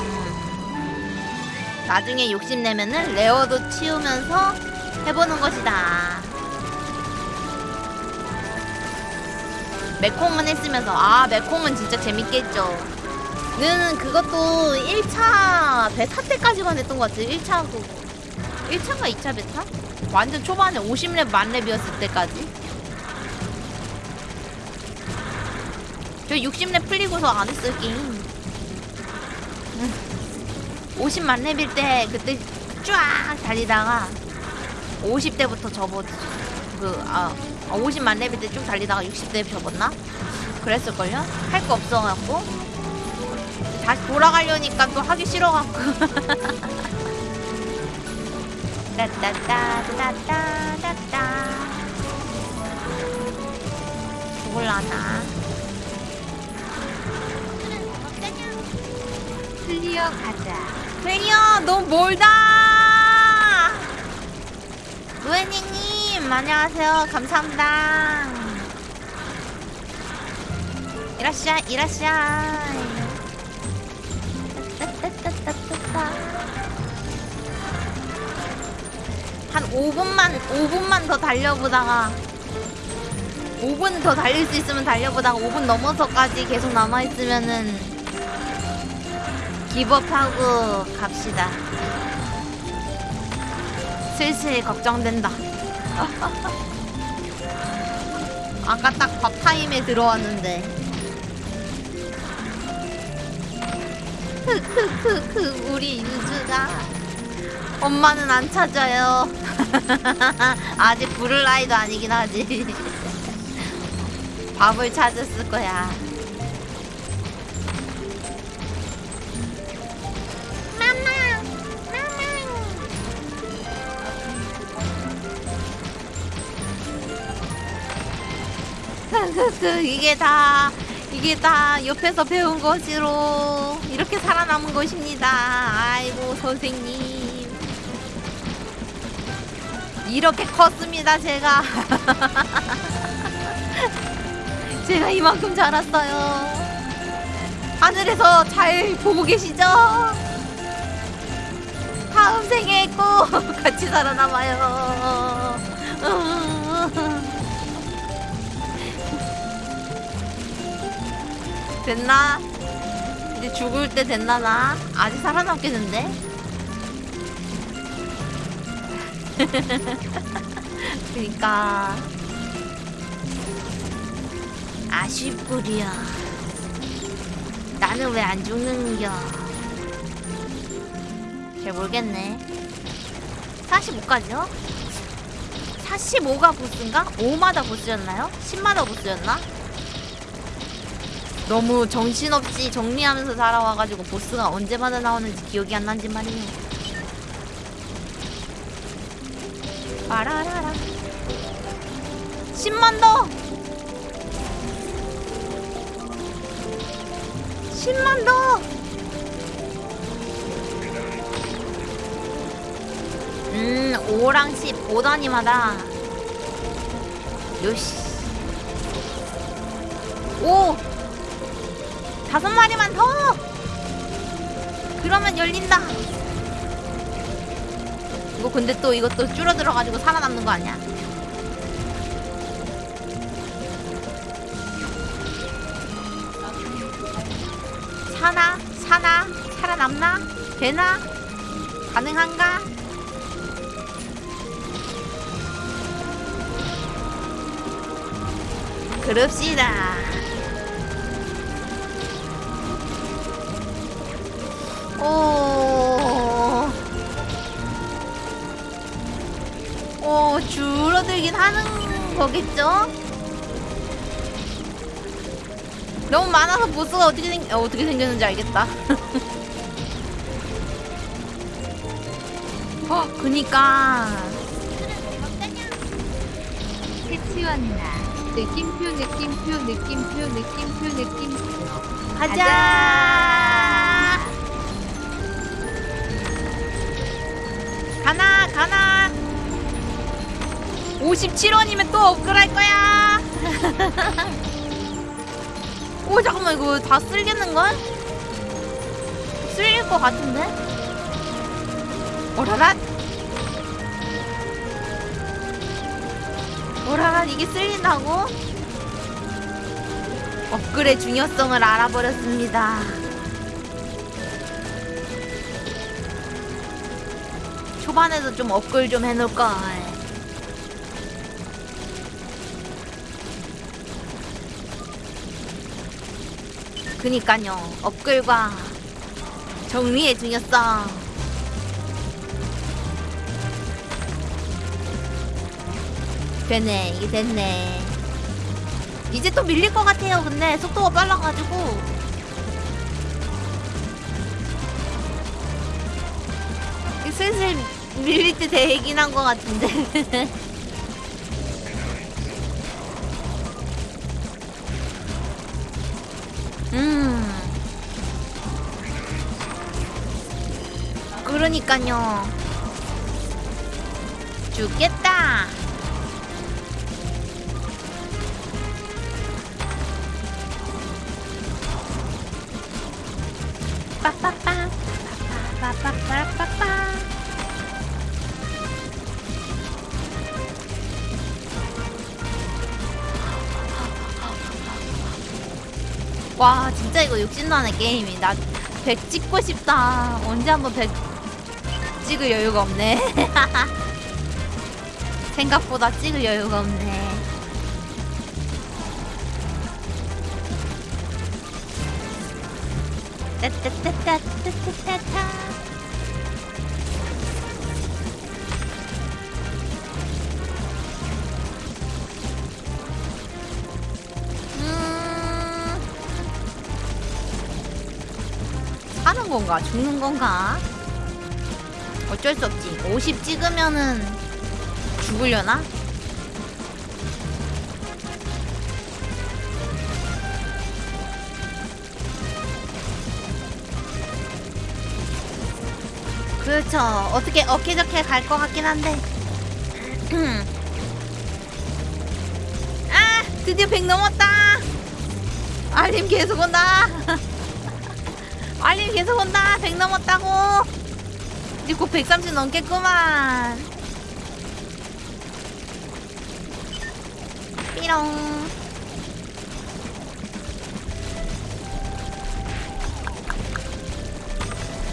음. 나중에 욕심내면은 레어도 치우면서 해보는 것이다. 메콩은 했으면서. 아 메콩은 진짜 재밌겠죠. 는 그것도 1차 베타 때까지만 했던 것 같아요 1차 그 1차인가 2차 베타? 완전 초반에 50렙 만렙이었을 때까지. 저 60렙 풀리고서 안 했어요 게임 50만 렙일 때 그때 쫙 달리다가 50대부터 접어 그아 50만 렙일 때쭉 달리다가 60대 접었나? 그랬을걸요? 할 거 없어갖고 다시 돌아가려니까 또 하기 싫어갖고 따따따따따따따 죽을라나 clear 가자. clear 너무 멀다 루에닝님 안녕하세요 감사합니다 이라시아 이라시아. 한 5분만 5분만 더 달려보다가 5분 더 달릴 수 있으면 달려보다가 5분 넘어서까지 계속 남아있으면은 기법하고 갑시다. 슬슬 걱정된다. 아까 딱 밥 타임에 들어왔는데. 크크크크 우리 유주가 엄마는 안 찾아요. 아직 부를 나이도 아니긴 하지. 밥을 찾았을 거야. 마마. 그 이게 다 이게 다 옆에서 배운 것으로 이렇게 살아남은 것입니다. 아이고 선생님 이렇게 컸습니다 제가 제가 이만큼 자랐어요. 하늘에서 잘 보고 계시죠? 다음 생에 꼭 같이 살아남아요. 됐나? 이제 죽을 때 됐나 나? 아직 살아남겠는데? 그니까 아쉽구려 나는 왜 안 죽는겨 잘 모르겠네 45까지요? 45가 보스인가? 5마다 보스였나요? 10마다 보스였나? 너무 정신없이 정리하면서 살아와가지고 보스가 언제마다 나오는지 기억이 안 난지 말이에요 빠라라라 10만 더! 10만 더! 음 5랑 10 5단위마다 요시 오! 다섯 마리만 더! 그러면 열린다. 이거 근데 또 이것도 줄어들어가지고 살아남는 거 아니야? 사나 사나 살아남나? 되나? 가능한가? 그럽시다. 오, 오 줄어들긴 하는 거겠죠? 너무 많아서 보스가 어떻게 생 어, 어떻게 생겼는지 알겠다. 어, 그니까. 해치웠나 느낌표 느낌표 느낌표 느낌표 느낌표 가자. 가나 가나. 57원이면 또 업글할 거야. 오 잠깐만 이거 다 쓸겠는 걸? 쓸릴 것 같은데? 오라랏. 오라랏 이게 쓸린다고? 업글의 중요성을 알아버렸습니다. 초반에도 좀 업글 좀 해놓을걸. 그니까요, 업글과 정리의 중요성. 되네, 이게 됐네. 이제 또 밀릴 것 같아요. 근데 속도가 빨라가지고 슬슬 밀릴 때 되긴 한 것 같은데. 음. 그러니까요. 죽겠다. 빠빠빠 빠빠빠빠빠 와 진짜 이거 욕심나네 게임이. 나 100 찍고 싶다. 언제 한번 100 찍을 여유가 없네. 생각보다 찍을 여유가 없네. 따따따따따따따 건가 죽는 건가 어쩔 수 없지 50 찍으면은 죽으려나 그렇죠. 어떻게 어케저케 갈것 같긴 한데. 아, 드디어 100 넘었다. 알림 계속 온다. 알림 계속 온다. 100 넘었다고. 이제 곧 130 넘겠구만. 삐롱.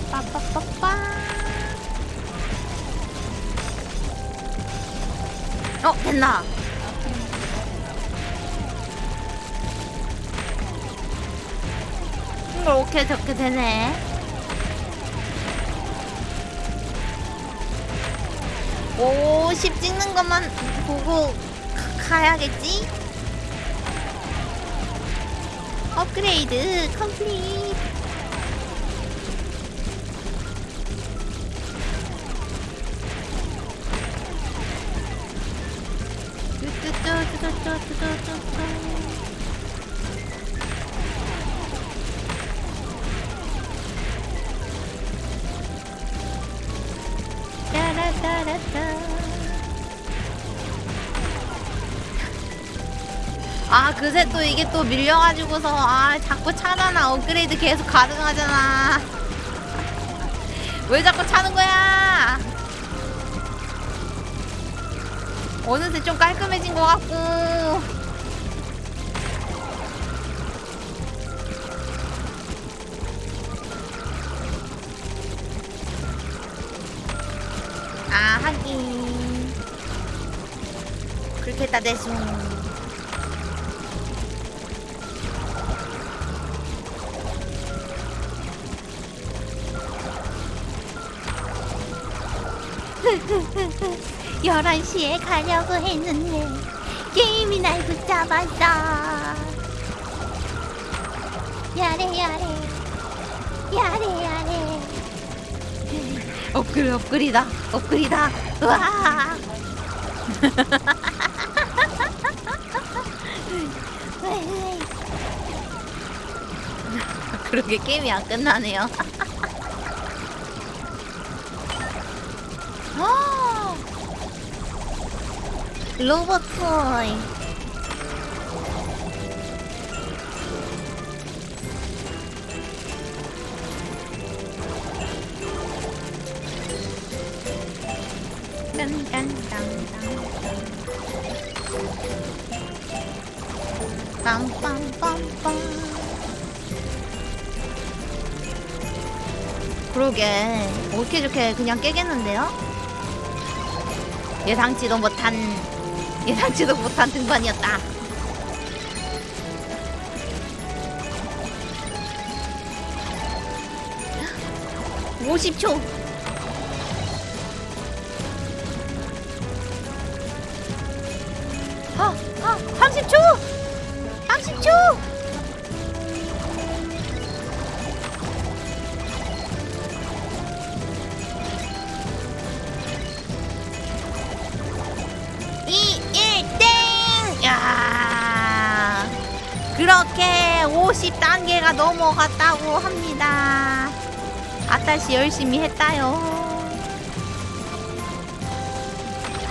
빠빠빠빠. 어, 됐나? 오케이 저렇게 되네. 오십 찍는 것만 보고 가- 가야겠지? 업그레이드 컴플릿. 이게 또 밀려가지고서 아 자꾸 차잖아. 업그레이드 계속 가능하잖아. 왜 자꾸 차는 거야? 어느새 좀 깔끔해진 것 같고. 아 하긴. 그렇게 했다 대충 1시에 가려고 했는데 게임이 날 붙잡았어 야래 야래. 야래 야래. 업글 업글이다. 업글이다. 으아 그러게 게임이 안 끝나네요. 로봇 토이 빰빰빰빰 그러게 어떻게 저렇게 그냥 깨겠는데요? 예상치도 못한 예상치도 못한 등반이었다. 오십 초. 아, 아, 30초! 30초! 아따시 열심히 했다요.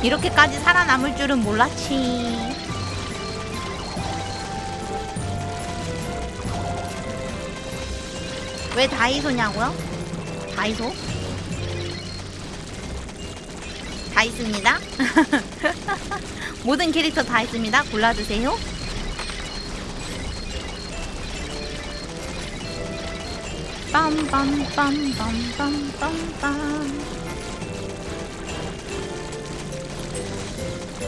이렇게까지 살아남을 줄은 몰랐지. 왜 다이소냐고요? 다이소? 다 있습니다. 모든 캐릭터 다 있습니다. 골라주세요.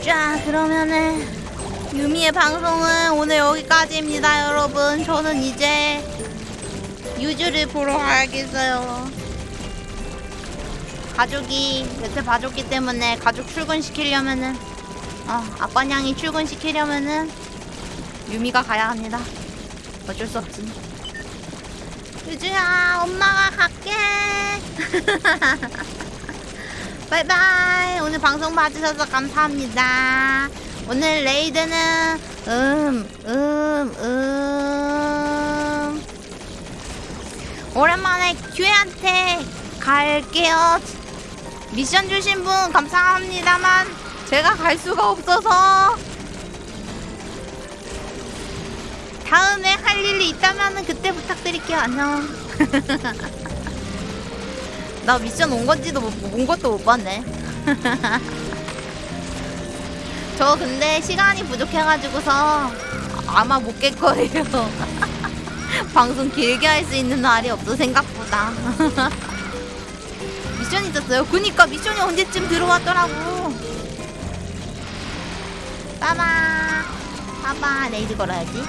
자 그러면은 유미의 방송은 오늘 여기까지입니다 여러분. 저는 이제 유주를 보러 가야겠어요. 가족이 여태 봐줬기 때문에 가족 출근시키려면은 어 아빠냥이 출근시키려면은 유미가 가야 합니다. 어쩔 수 없지 유주야 엄마가 갈게. 바이바이. 오늘 방송 봐주셔서 감사합니다. 오늘 raid는 음 음, 음. 오랜만에 큐에한테 갈게요. 미션 주신 분 감사합니다만 제가 갈 수가 없어서. 다음에 할 일이 있다면 그때 부탁드릴게요. 안녕. 나 미션 온 건지도 못, 온 것도 못 봤네. 저 근데 시간이 부족해가지고서 아마 못 깰 거예요. 방송 길게 할 수 있는 날이 없어 생각보다. 미션 있었어요. 그니까 미션이 언제쯤 들어왔더라고. 빠바 빠바 raid 걸어야지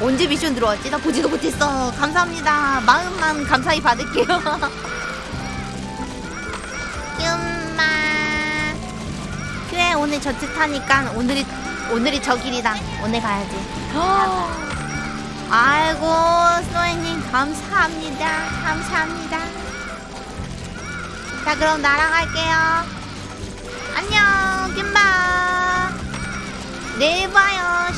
언제 미션 들어왔지? 나 보지도 못했어. 감사합니다. 마음만 감사히 받을게요. 엄마. 그래 오늘 저트 타니까 오늘이 오늘이 저 길이다. 오늘 가야지. 아이고 스노이님 감사합니다. 감사합니다. 자 그럼 날아갈게요. 안녕 균바 내일 봐요